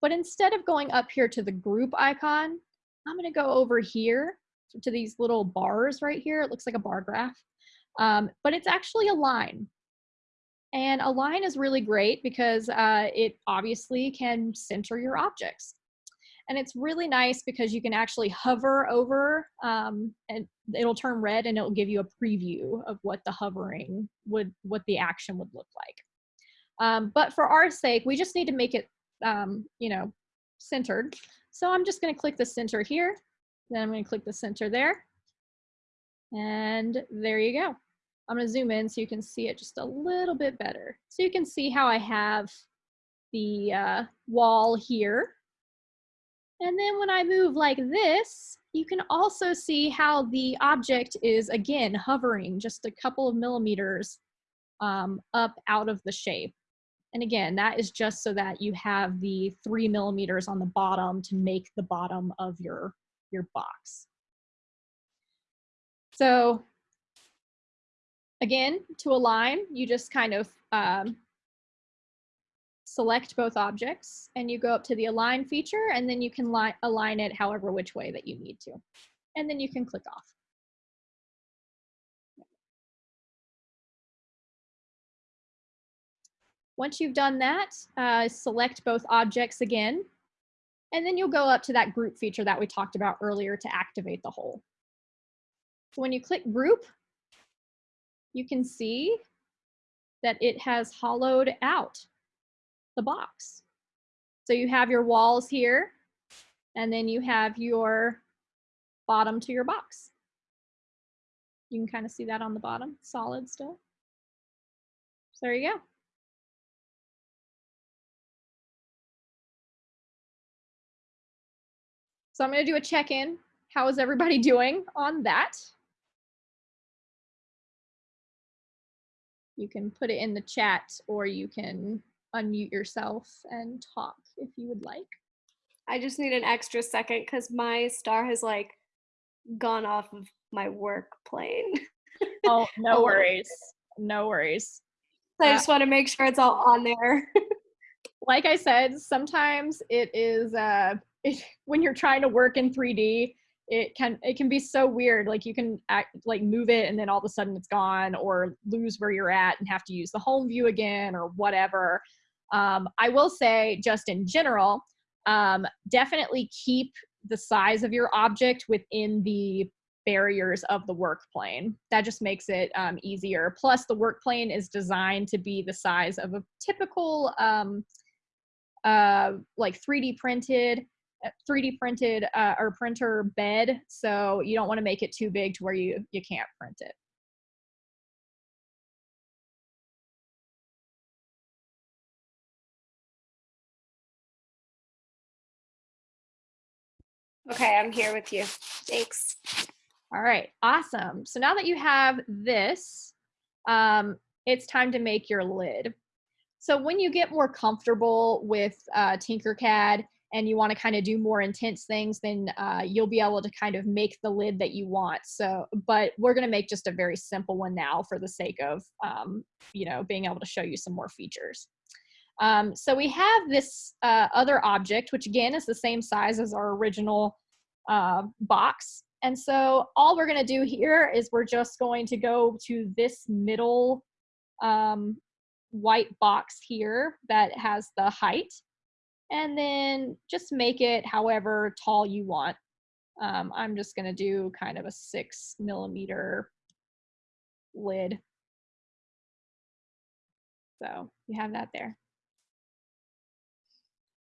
But instead of going up here to the group icon, I'm gonna go over here to these little bars right here. It looks like a bar graph, um, but it's actually a line. And a line is really great because uh, it obviously can center your objects. And it's really nice because you can actually hover over um, and it'll turn red and it'll give you a preview of what the hovering would, what the action would look like. Um, but for our sake, we just need to make it, um, you know, centered. So I'm just gonna click the center here. Then I'm gonna click the center there. And there you go. I'm gonna zoom in so you can see it just a little bit better. So you can see how I have the uh, wall here and then when I move like this, you can also see how the object is, again, hovering just a couple of millimeters um, up out of the shape. And again, that is just so that you have the three millimeters on the bottom to make the bottom of your, your box. So again, to align, you just kind of um, select both objects and you go up to the align feature and then you can align it however which way that you need to. And then you can click off. Once you've done that, uh, select both objects again, and then you'll go up to that group feature that we talked about earlier to activate the hole. So when you click group, you can see that it has hollowed out the box. So you have your walls here, and then you have your bottom to your box. You can kind of see that on the bottom, solid still. So there you go. So I'm going to do a check-in. How is everybody doing on that? You can put it in the chat or you can unmute yourself and talk if you would like. I just need an extra second because my star has like gone off of my work plane. oh, no worries. No worries. So I just uh, want to make sure it's all on there. like I said, sometimes it is uh, it, when you're trying to work in 3D, it can it can be so weird. Like you can act, like move it and then all of a sudden it's gone, or lose where you're at and have to use the home view again, or whatever. Um, I will say, just in general, um, definitely keep the size of your object within the barriers of the work plane. That just makes it um, easier. Plus, the work plane is designed to be the size of a typical, um, uh, like 3D printed, 3D printed uh, or printer bed, so you don't want to make it too big to where you, you can't print it. Okay, I'm here with you. Thanks. All right, awesome. So now that you have this, um, it's time to make your lid. So when you get more comfortable with uh, Tinkercad, and you want to kind of do more intense things, then uh, you'll be able to kind of make the lid that you want. So, but we're going to make just a very simple one now for the sake of, um, you know, being able to show you some more features. Um, so we have this uh, other object, which again is the same size as our original uh, box. And so all we're gonna do here is we're just going to go to this middle um, white box here that has the height and then just make it however tall you want. Um, I'm just gonna do kind of a six millimeter lid. So you have that there.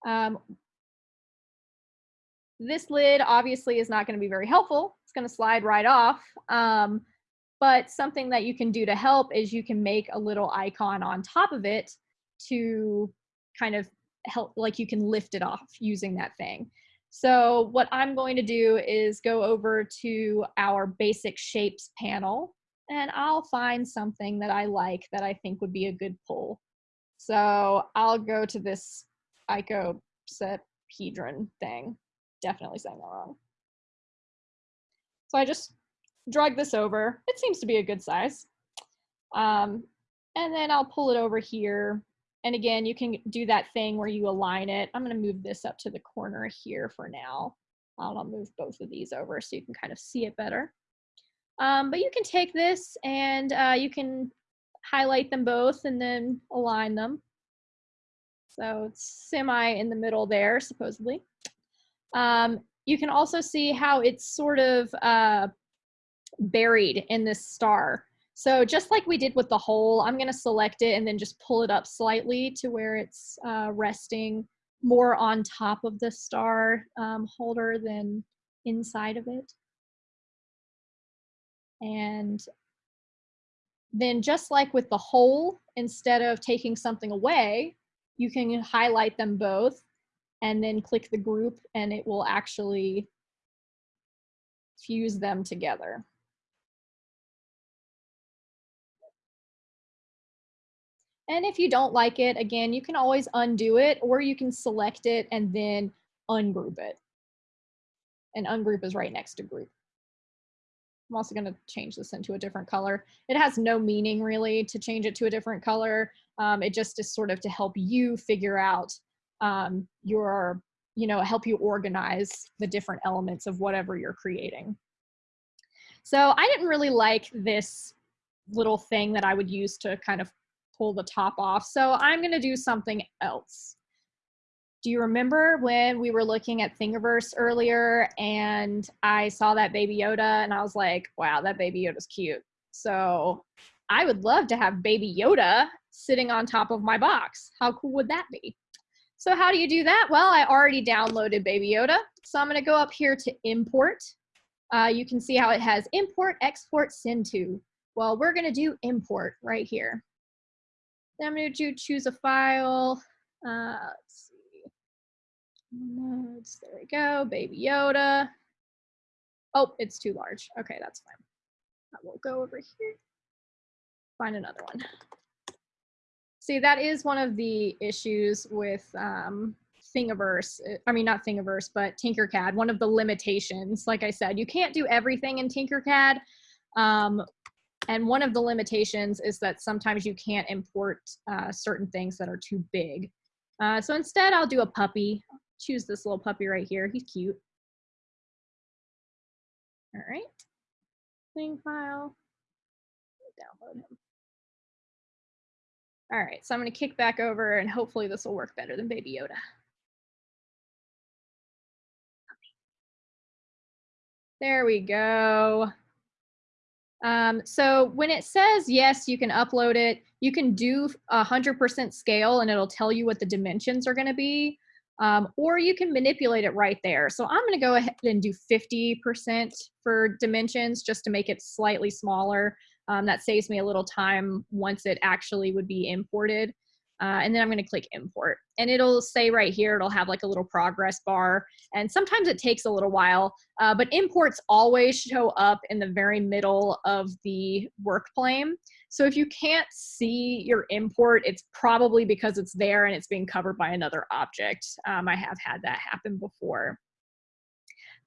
Um, this lid obviously is not going to be very helpful. It's going to slide right off. Um, but something that you can do to help is you can make a little icon on top of it to kind of help, like you can lift it off using that thing. So what I'm going to do is go over to our basic shapes panel and I'll find something that I like that I think would be a good pull. So I'll go to this icosahedron thing. Definitely saying that wrong. So I just drag this over. It seems to be a good size. Um, and then I'll pull it over here. And again, you can do that thing where you align it. I'm going to move this up to the corner here for now. I'll move both of these over so you can kind of see it better. Um, but you can take this and uh, you can highlight them both and then align them. So it's semi in the middle there, supposedly. Um, you can also see how it's sort of uh, buried in this star. So just like we did with the hole, I'm gonna select it and then just pull it up slightly to where it's uh, resting more on top of the star um, holder than inside of it. And then just like with the hole, instead of taking something away, you can highlight them both and then click the group and it will actually fuse them together. And if you don't like it, again, you can always undo it or you can select it and then ungroup it. And ungroup is right next to group. I'm also gonna change this into a different color. It has no meaning really to change it to a different color. Um, it just is sort of to help you figure out um, your, you know, help you organize the different elements of whatever you're creating. So I didn't really like this little thing that I would use to kind of pull the top off. So I'm gonna do something else. Do you remember when we were looking at Thingiverse earlier and I saw that Baby Yoda and I was like, wow, that Baby Yoda's cute. So I would love to have Baby Yoda sitting on top of my box. How cool would that be? So how do you do that? Well, I already downloaded Baby Yoda. So I'm gonna go up here to import. Uh, you can see how it has import, export, send to. Well, we're gonna do import right here. Then I'm gonna do choose a file. Uh, let's see. Notes, there we go, Baby Yoda. Oh, it's too large. Okay, that's fine. I will go over here, find another one. See, that is one of the issues with um, Thingiverse. Uh, I mean, not Thingiverse, but Tinkercad. One of the limitations, like I said, you can't do everything in Tinkercad. Um, and one of the limitations is that sometimes you can't import uh, certain things that are too big. Uh, so instead, I'll do a puppy. Choose this little puppy right here. He's cute. All right. Thing file. Download him. All right, so I'm gonna kick back over and hopefully this will work better than Baby Yoda. There we go. Um, so when it says, yes, you can upload it, you can do 100% scale and it'll tell you what the dimensions are gonna be, um, or you can manipulate it right there. So I'm gonna go ahead and do 50% for dimensions just to make it slightly smaller. Um, that saves me a little time once it actually would be imported. Uh, and then I'm going to click import and it'll say right here, it'll have like a little progress bar. And sometimes it takes a little while, uh, but imports always show up in the very middle of the work plane. So if you can't see your import, it's probably because it's there and it's being covered by another object. Um, I have had that happen before.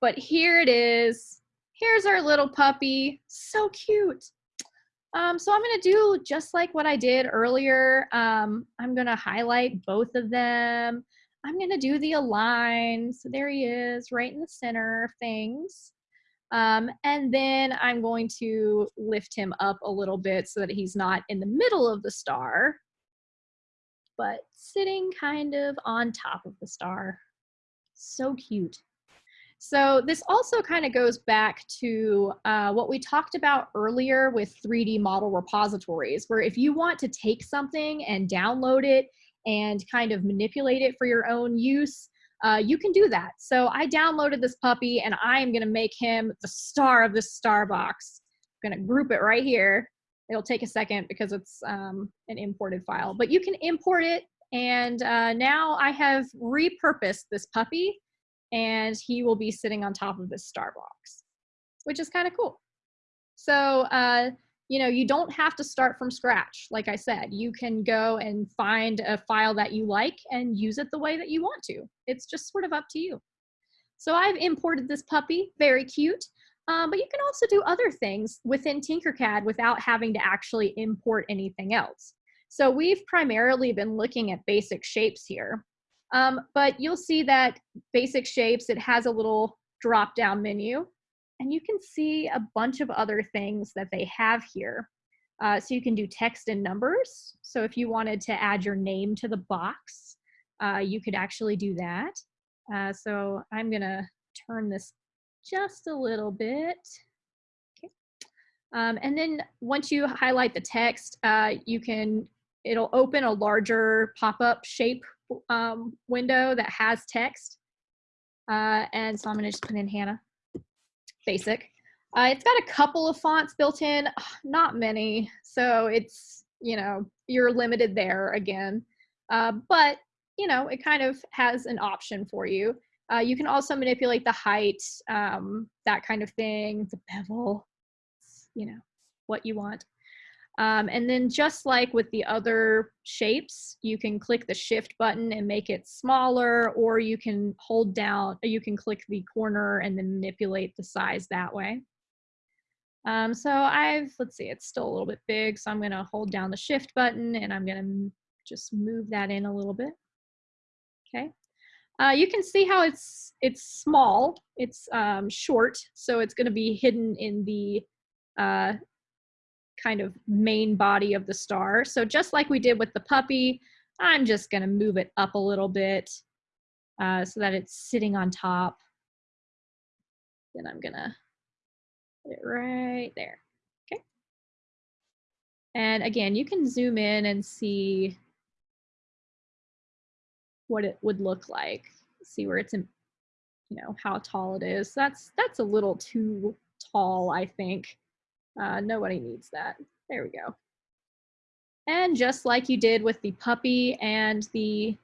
But here it is. Here's our little puppy. So cute. Um, so I'm going to do just like what I did earlier. Um, I'm going to highlight both of them. I'm going to do the align. So there he is right in the center of things. Um, and then I'm going to lift him up a little bit so that he's not in the middle of the star, but sitting kind of on top of the star. So cute. So this also kind of goes back to uh, what we talked about earlier with 3D model repositories, where if you want to take something and download it and kind of manipulate it for your own use, uh, you can do that. So I downloaded this puppy and I'm gonna make him the star of this star box. I'm gonna group it right here. It'll take a second because it's um, an imported file, but you can import it. And uh, now I have repurposed this puppy and he will be sitting on top of this star box, which is kind of cool. So, uh, you know, you don't have to start from scratch. Like I said, you can go and find a file that you like and use it the way that you want to. It's just sort of up to you. So I've imported this puppy, very cute. Um, but you can also do other things within Tinkercad without having to actually import anything else. So we've primarily been looking at basic shapes here. Um, but you'll see that basic shapes, it has a little drop down menu and you can see a bunch of other things that they have here. Uh, so you can do text and numbers. So if you wanted to add your name to the box, uh, you could actually do that. Uh, so I'm gonna turn this just a little bit. Okay. Um, and then once you highlight the text, uh, you can, it'll open a larger pop-up shape um, window that has text. Uh, and so I'm gonna just put in Hannah, basic. Uh, it's got a couple of fonts built in, not many. So it's, you know, you're limited there again. Uh, but, you know, it kind of has an option for you. Uh, you can also manipulate the height, um, that kind of thing, the bevel, you know, what you want. Um, and then just like with the other shapes, you can click the shift button and make it smaller, or you can hold down, you can click the corner and then manipulate the size that way. Um, so I've, let's see, it's still a little bit big, so I'm gonna hold down the shift button and I'm gonna just move that in a little bit. Okay. Uh, you can see how it's it's small, it's um, short, so it's gonna be hidden in the uh, kind of main body of the star. So just like we did with the puppy, I'm just gonna move it up a little bit uh, so that it's sitting on top. Then I'm gonna put it right there, okay? And again, you can zoom in and see what it would look like. See where it's in, you know, how tall it is. That's, that's a little too tall, I think. Uh, nobody needs that. There we go. And just like you did with the puppy and the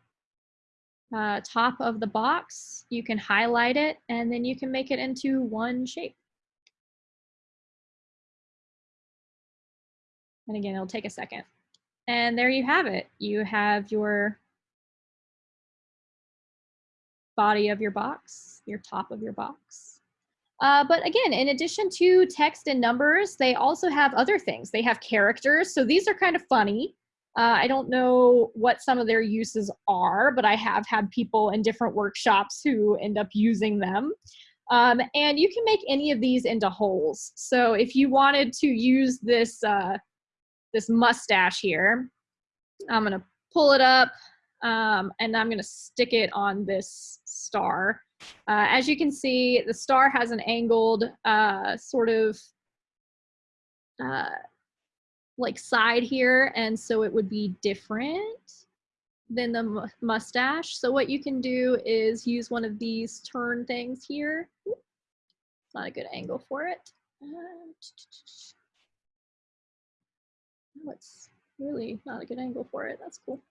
uh, top of the box, you can highlight it and then you can make it into one shape. And again, it'll take a second. And there you have it. You have your body of your box, your top of your box. Uh, but again, in addition to text and numbers, they also have other things. They have characters. So these are kind of funny. Uh, I don't know what some of their uses are, but I have had people in different workshops who end up using them. Um, and you can make any of these into holes. So if you wanted to use this, uh, this mustache here, I'm gonna pull it up um, and I'm gonna stick it on this star. Uh, as you can see, the star has an angled uh, sort of uh, like side here, and so it would be different than the mustache. So what you can do is use one of these turn things here. It's not a good angle for it. Oh, it's really not a good angle for it. That's cool.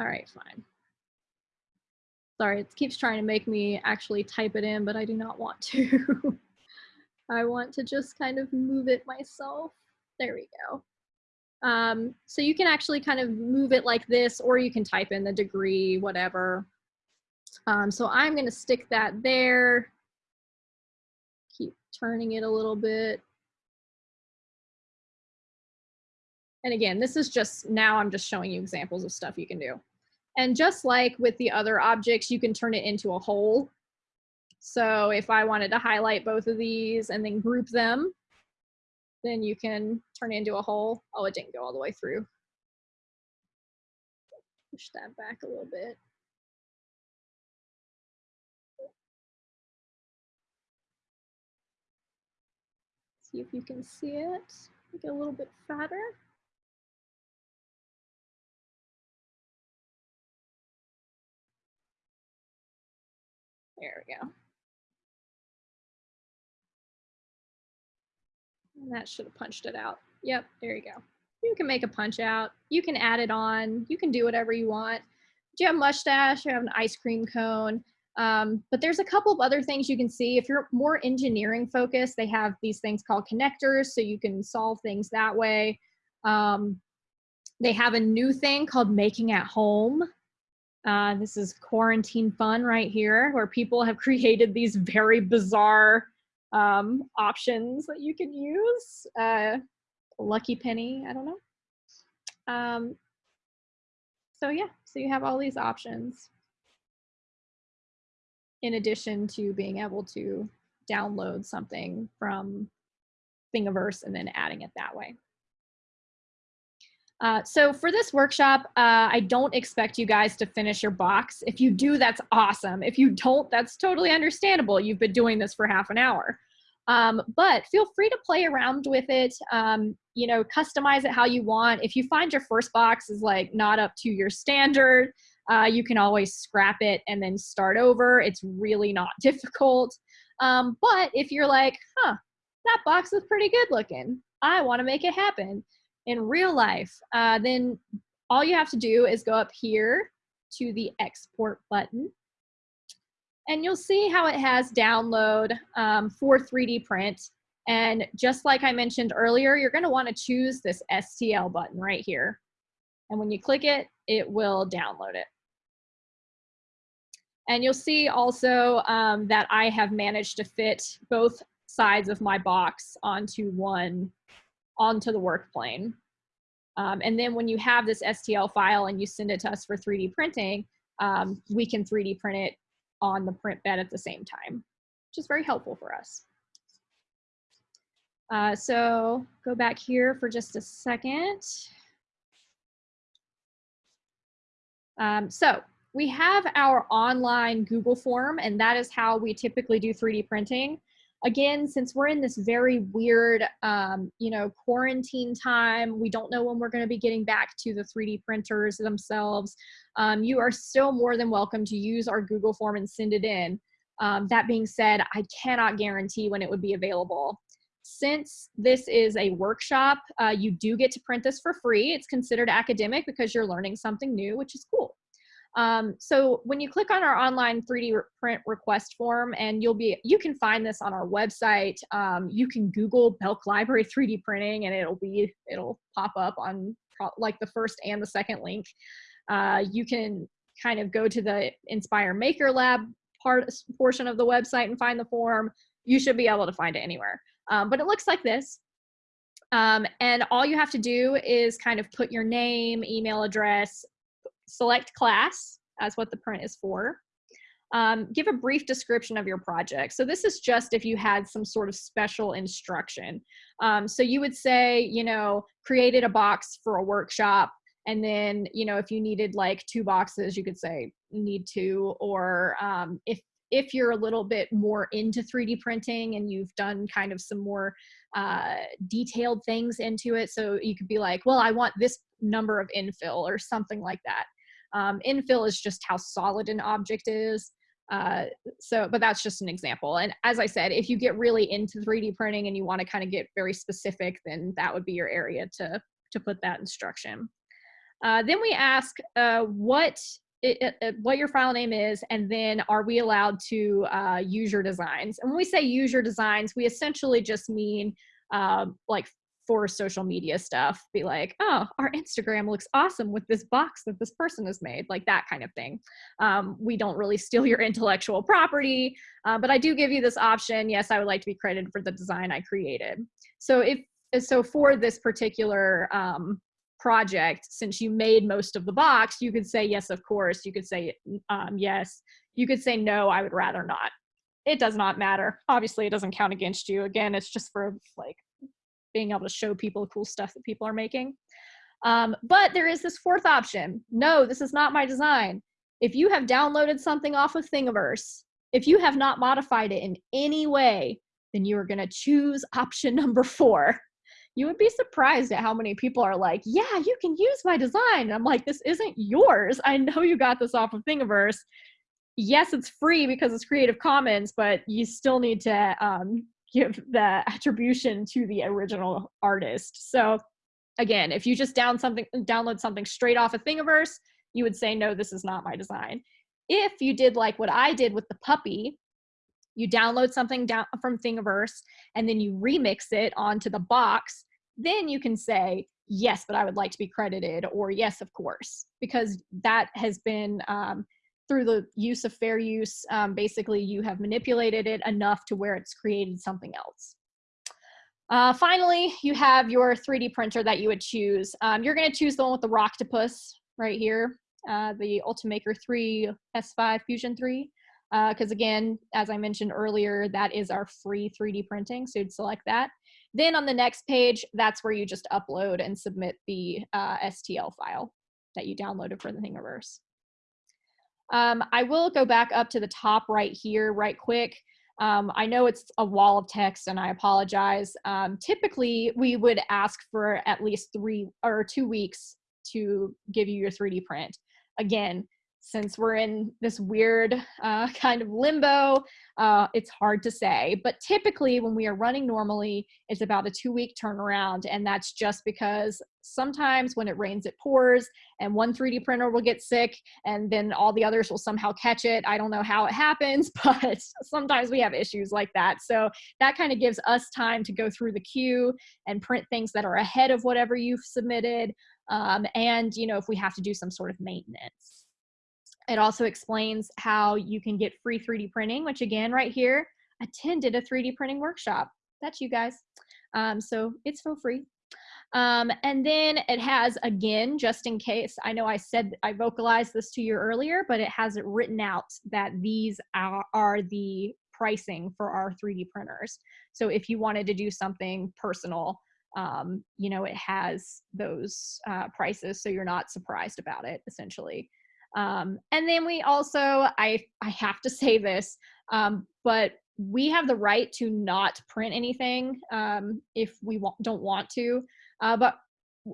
All right, fine. Sorry, it keeps trying to make me actually type it in, but I do not want to. I want to just kind of move it myself. There we go. Um, so you can actually kind of move it like this, or you can type in the degree, whatever. Um, so I'm going to stick that there. Keep turning it a little bit. And again, this is just, now I'm just showing you examples of stuff you can do. And just like with the other objects, you can turn it into a hole. So if I wanted to highlight both of these and then group them, then you can turn it into a hole. Oh, it didn't go all the way through. Push that back a little bit. See if you can see it. Make it a little bit fatter. There we go. And that should have punched it out. Yep, there you go. You can make a punch out. You can add it on. You can do whatever you want. Do you have a mustache? You have an ice cream cone. Um, but there's a couple of other things you can see. If you're more engineering focused, they have these things called connectors, so you can solve things that way. Um, they have a new thing called making at home. Uh, this is quarantine fun right here, where people have created these very bizarre um, options that you can use. Uh, lucky penny, I don't know. Um, so yeah, so you have all these options in addition to being able to download something from Thingiverse and then adding it that way. Uh, so for this workshop, uh, I don't expect you guys to finish your box. If you do, that's awesome. If you don't, that's totally understandable. You've been doing this for half an hour. Um, but feel free to play around with it, um, you know, customize it how you want. If you find your first box is like not up to your standard, uh, you can always scrap it and then start over. It's really not difficult. Um, but if you're like, huh, that box is pretty good looking, I want to make it happen in real life, uh, then all you have to do is go up here to the export button and you'll see how it has download um, for 3D print. And just like I mentioned earlier, you're gonna wanna choose this STL button right here. And when you click it, it will download it. And you'll see also um, that I have managed to fit both sides of my box onto one, onto the work plane. Um, and then when you have this STL file and you send it to us for 3D printing, um, we can 3D print it on the print bed at the same time, which is very helpful for us. Uh, so go back here for just a second. Um, so we have our online Google form, and that is how we typically do 3D printing. Again, since we're in this very weird, um, you know, quarantine time, we don't know when we're going to be getting back to the 3D printers themselves. Um, you are still more than welcome to use our Google form and send it in. Um, that being said, I cannot guarantee when it would be available. Since this is a workshop, uh, you do get to print this for free. It's considered academic because you're learning something new, which is cool. Um, so when you click on our online 3D print request form and you'll be, you can find this on our website. Um, you can Google Belk Library 3D printing and it'll be, it'll pop up on like the first and the second link. Uh, you can kind of go to the Inspire Maker Lab part portion of the website and find the form. You should be able to find it anywhere. Um, but it looks like this. Um, and all you have to do is kind of put your name, email address, select class as what the print is for. Um, give a brief description of your project. So this is just if you had some sort of special instruction. Um, so you would say, you know, created a box for a workshop and then, you know, if you needed like two boxes, you could say need two, or um, if if you're a little bit more into 3D printing and you've done kind of some more uh, detailed things into it. So you could be like, well, I want this number of infill or something like that. Um, infill is just how solid an object is. Uh, so, but that's just an example. And as I said, if you get really into 3D printing and you want to kind of get very specific, then that would be your area to, to put that instruction. Uh, then we ask uh, what it, it, what your file name is, and then are we allowed to uh, use your designs? And when we say use your designs, we essentially just mean um, like for social media stuff, be like, oh, our Instagram looks awesome with this box that this person has made, like that kind of thing. Um, we don't really steal your intellectual property, uh, but I do give you this option. Yes, I would like to be credited for the design I created. So if so, for this particular um, project, since you made most of the box, you could say yes, of course. You could say um, yes. You could say no, I would rather not. It does not matter. Obviously, it doesn't count against you. Again, it's just for like being able to show people cool stuff that people are making. Um, but there is this fourth option. No, this is not my design. If you have downloaded something off of Thingiverse, if you have not modified it in any way, then you are going to choose option number four you would be surprised at how many people are like, yeah, you can use my design. And I'm like, this isn't yours. I know you got this off of Thingiverse. Yes, it's free because it's Creative Commons, but you still need to um, give the attribution to the original artist. So again, if you just down something, download something straight off of Thingiverse, you would say, no, this is not my design. If you did like what I did with the puppy, you download something down from Thingiverse and then you remix it onto the box, then you can say, yes, but I would like to be credited, or yes, of course, because that has been um, through the use of fair use. Um, basically, you have manipulated it enough to where it's created something else. Uh, finally, you have your 3D printer that you would choose. Um, you're going to choose the one with the Rocktopus right here, uh, the Ultimaker 3 S5 Fusion 3 because uh, again, as I mentioned earlier, that is our free 3D printing, so you'd select that. Then on the next page, that's where you just upload and submit the uh, STL file that you downloaded for the Thingiverse. Um, I will go back up to the top right here right quick. Um, I know it's a wall of text and I apologize. Um, typically, we would ask for at least three or two weeks to give you your 3D print. Again, since we're in this weird uh, kind of limbo, uh, it's hard to say. But typically, when we are running normally, it's about a two week turnaround. And that's just because sometimes when it rains, it pours, and one 3D printer will get sick, and then all the others will somehow catch it. I don't know how it happens, but sometimes we have issues like that. So that kind of gives us time to go through the queue and print things that are ahead of whatever you've submitted. Um, and, you know, if we have to do some sort of maintenance. It also explains how you can get free 3D printing, which again, right here, attended a 3D printing workshop. That's you guys. Um, so it's for free. Um, and then it has, again, just in case, I know I said, I vocalized this to you earlier, but it has it written out that these are, are the pricing for our 3D printers. So if you wanted to do something personal, um, you know, it has those uh, prices so you're not surprised about it, essentially. Um, and then we also, I, I have to say this, um, but we have the right to not print anything um, if we don't want to, uh, but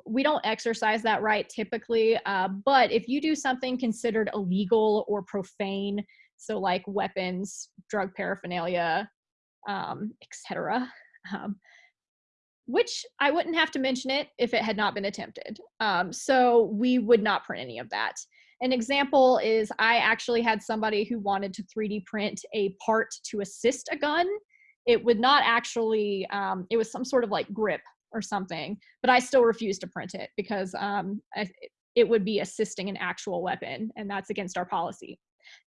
we don't exercise that right typically. Uh, but if you do something considered illegal or profane, so like weapons, drug paraphernalia, um, etc., um, which I wouldn't have to mention it if it had not been attempted. Um, so we would not print any of that. An example is I actually had somebody who wanted to 3D print a part to assist a gun. It would not actually, um, it was some sort of like grip or something, but I still refused to print it because um, I, it would be assisting an actual weapon and that's against our policy.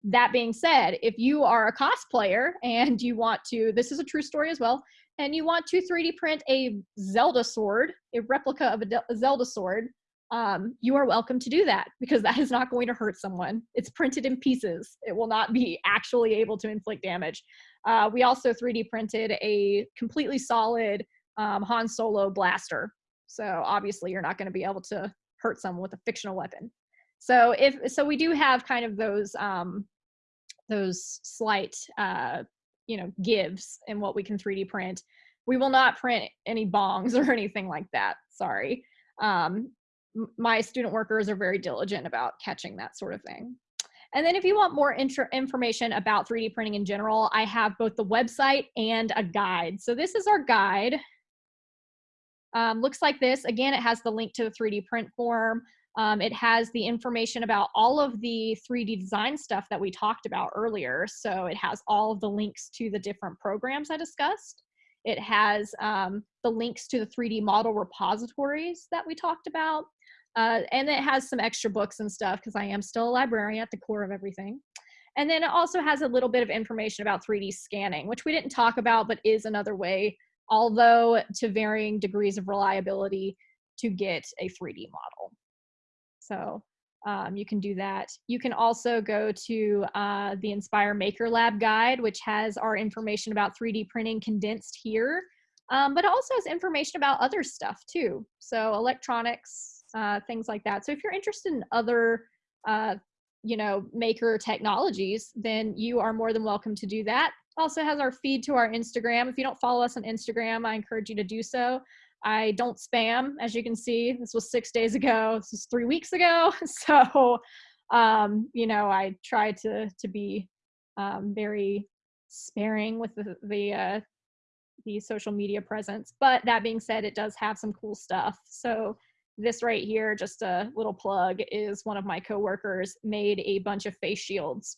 That being said, if you are a cosplayer and you want to, this is a true story as well, and you want to 3D print a Zelda sword, a replica of a Zelda sword, um, you are welcome to do that because that is not going to hurt someone. It's printed in pieces. It will not be actually able to inflict damage. Uh, we also 3D printed a completely solid um, Han Solo blaster. So obviously you're not going to be able to hurt someone with a fictional weapon. So if so, we do have kind of those um, those slight uh, you know gives in what we can 3D print. We will not print any bongs or anything like that. Sorry. Um, my student workers are very diligent about catching that sort of thing. And then if you want more information about 3D printing in general, I have both the website and a guide. So this is our guide. Um, looks like this. Again, it has the link to the 3D print form. Um, it has the information about all of the 3D design stuff that we talked about earlier. So it has all of the links to the different programs I discussed. It has um, the links to the 3D model repositories that we talked about. Uh, and it has some extra books and stuff because I am still a librarian at the core of everything. And then it also has a little bit of information about 3D scanning, which we didn't talk about, but is another way, although to varying degrees of reliability, to get a 3D model. So um, you can do that. You can also go to uh, the Inspire Maker Lab guide, which has our information about 3D printing condensed here, um, but also has information about other stuff too. So electronics, uh, things like that. So if you're interested in other, uh, you know, maker technologies, then you are more than welcome to do that. Also has our feed to our Instagram. If you don't follow us on Instagram, I encourage you to do so. I don't spam, as you can see. This was six days ago. This is three weeks ago. So, um, you know, I try to to be um, very sparing with the the uh, the social media presence. But that being said, it does have some cool stuff. So this right here, just a little plug, is one of my coworkers made a bunch of face shields,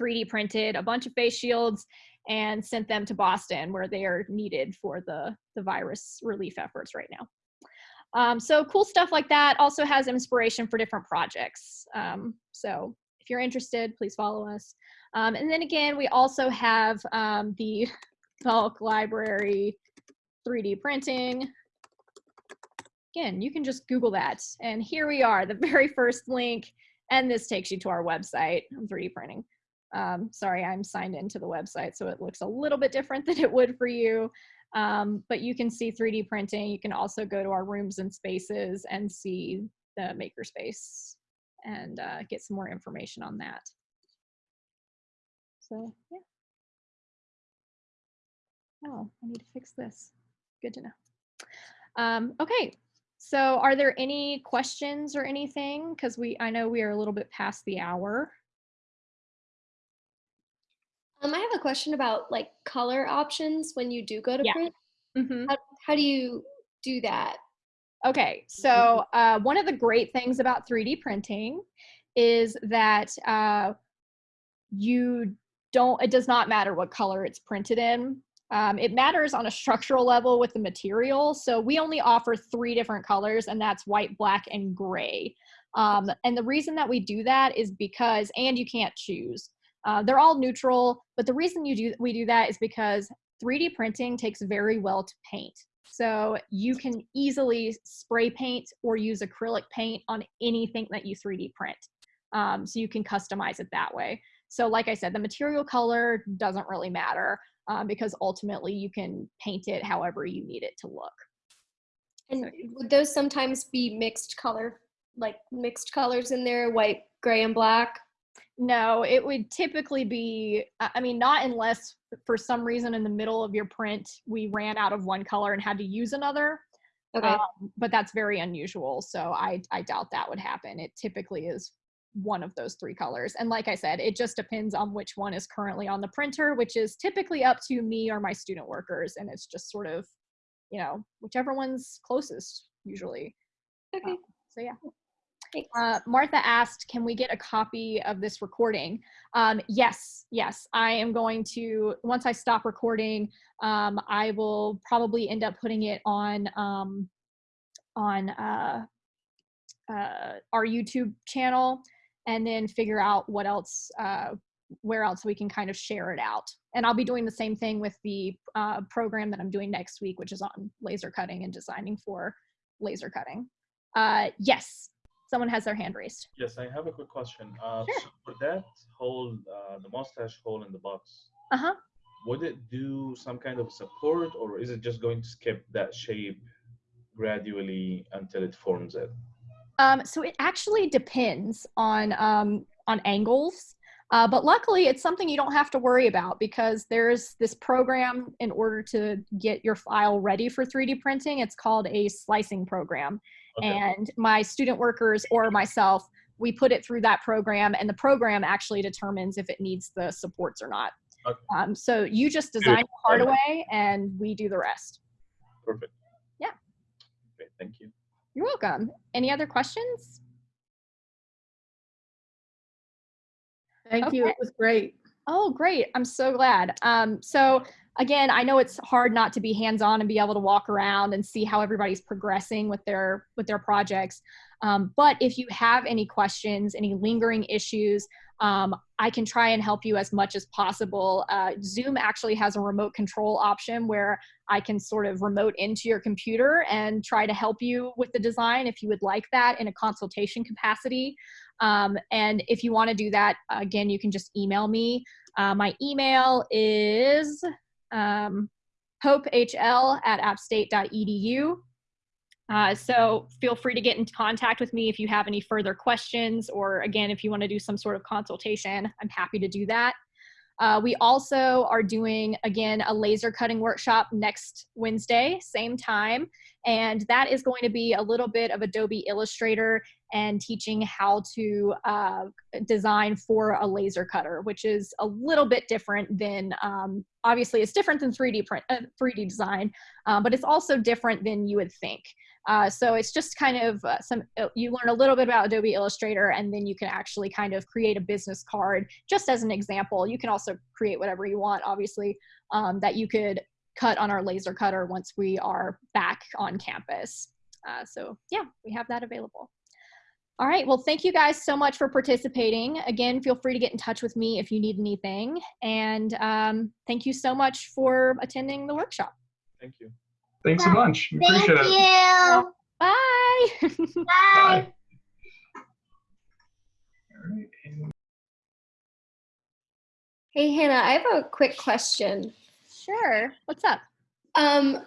3D printed a bunch of face shields and sent them to Boston where they are needed for the, the virus relief efforts right now. Um, so cool stuff like that also has inspiration for different projects. Um, so if you're interested, please follow us. Um, and then again, we also have um, the Belk Library 3D printing. Again, you can just Google that. And here we are, the very first link. And this takes you to our website on 3D printing. Um, sorry, I'm signed into the website, so it looks a little bit different than it would for you. Um, but you can see 3D printing. You can also go to our rooms and spaces and see the makerspace and uh, get some more information on that. So, yeah. Oh, I need to fix this. Good to know. Um, okay, so are there any questions or anything? Because we, I know we are a little bit past the hour. Um, I have a question about like color options when you do go to Yeah. print. Mhm. How, how do you do that? Okay, so uh, one of the great things about 3D printing is that uh, you don't, it does not matter what color it's printed in. Um, it matters on a structural level with the material. So we only offer three different colors, and that's white, black, and gray. Um, and the reason that we do that is because, and you can't choose. Uh, they're all neutral, but the reason you do we do that is because 3D printing takes very well to paint. So you can easily spray paint or use acrylic paint on anything that you 3D print. Um, so you can customize it that way. So like I said, the material color doesn't really matter um, because ultimately you can paint it however you need it to look. And would those sometimes be mixed color, like mixed colors in there, white, gray, and black? No, it would typically be, I mean, not unless for some reason in the middle of your print, we ran out of one color and had to use another. Okay. Um, but that's very unusual. So I, I doubt that would happen. It typically is one of those three colors. And like I said, it just depends on which one is currently on the printer, which is typically up to me or my student workers. And it's just sort of, you know, whichever one's closest usually. okay. So yeah. Uh, Martha asked, can we get a copy of this recording? Um, yes, yes. I am going to, once I stop recording, um, I will probably end up putting it on, um, on uh, uh, our YouTube channel and then figure out what else, uh, where else we can kind of share it out. And I'll be doing the same thing with the uh, program that I'm doing next week, which is on laser cutting and designing for laser cutting. Uh, yes, someone has their hand raised. Yes, I have a quick question. Uh, Sure. so for that hole, uh, the mustache hole in the box, Uh-huh. would it do some kind of support or is it just going to skip that shape gradually until it forms it? Um, so it actually depends on um, on angles, uh, but luckily it's something you don't have to worry about because there's this program in order to get your file ready for 3D printing. It's called a slicing program, and my student workers or myself we put it through that program and the program actually determines if it needs the supports or not okay. um, so you just design Good. the hardway and we do the rest perfect yeah Okay. thank you you're welcome any other questions thank okay. you it was great Oh, great. I'm so glad. Um, so again, I know it's hard not to be hands-on and be able to walk around and see how everybody's progressing with their with their projects. Um, but if you have any questions, any lingering issues, um, I can try and help you as much as possible. Uh, Zoom actually has a remote control option where I can sort of remote into your computer and try to help you with the design if you would like that in a consultation capacity. Um, and if you want to do that, again, you can just email me. Uh, my email is um, hopehl at appstate.edu. Uh, so feel free to get in contact with me if you have any further questions, or again, if you want to do some sort of consultation, I'm happy to do that. Uh, we also are doing, again, a laser cutting workshop next Wednesday, same time. And that is going to be a little bit of Adobe Illustrator and teaching how to uh, design for a laser cutter, which is a little bit different than, um, obviously it's different than 3D print, uh, 3D design, um, but it's also different than you would think. Uh, so it's just kind of uh, some, uh, you learn a little bit about Adobe Illustrator and then you can actually kind of create a business card just as an example. You can also create whatever you want, obviously, um, that you could cut on our laser cutter once we are back on campus. Uh, so yeah, we have that available. All right, well, thank you guys so much for participating. Again, feel free to get in touch with me if you need anything. And um, thank you so much for attending the workshop. Thank you. Thanks a bunch. We Thank Appreciate it. Bye. Bye. Bye. All right, Hey Hannah, I have a quick question. sure. What's up? Um,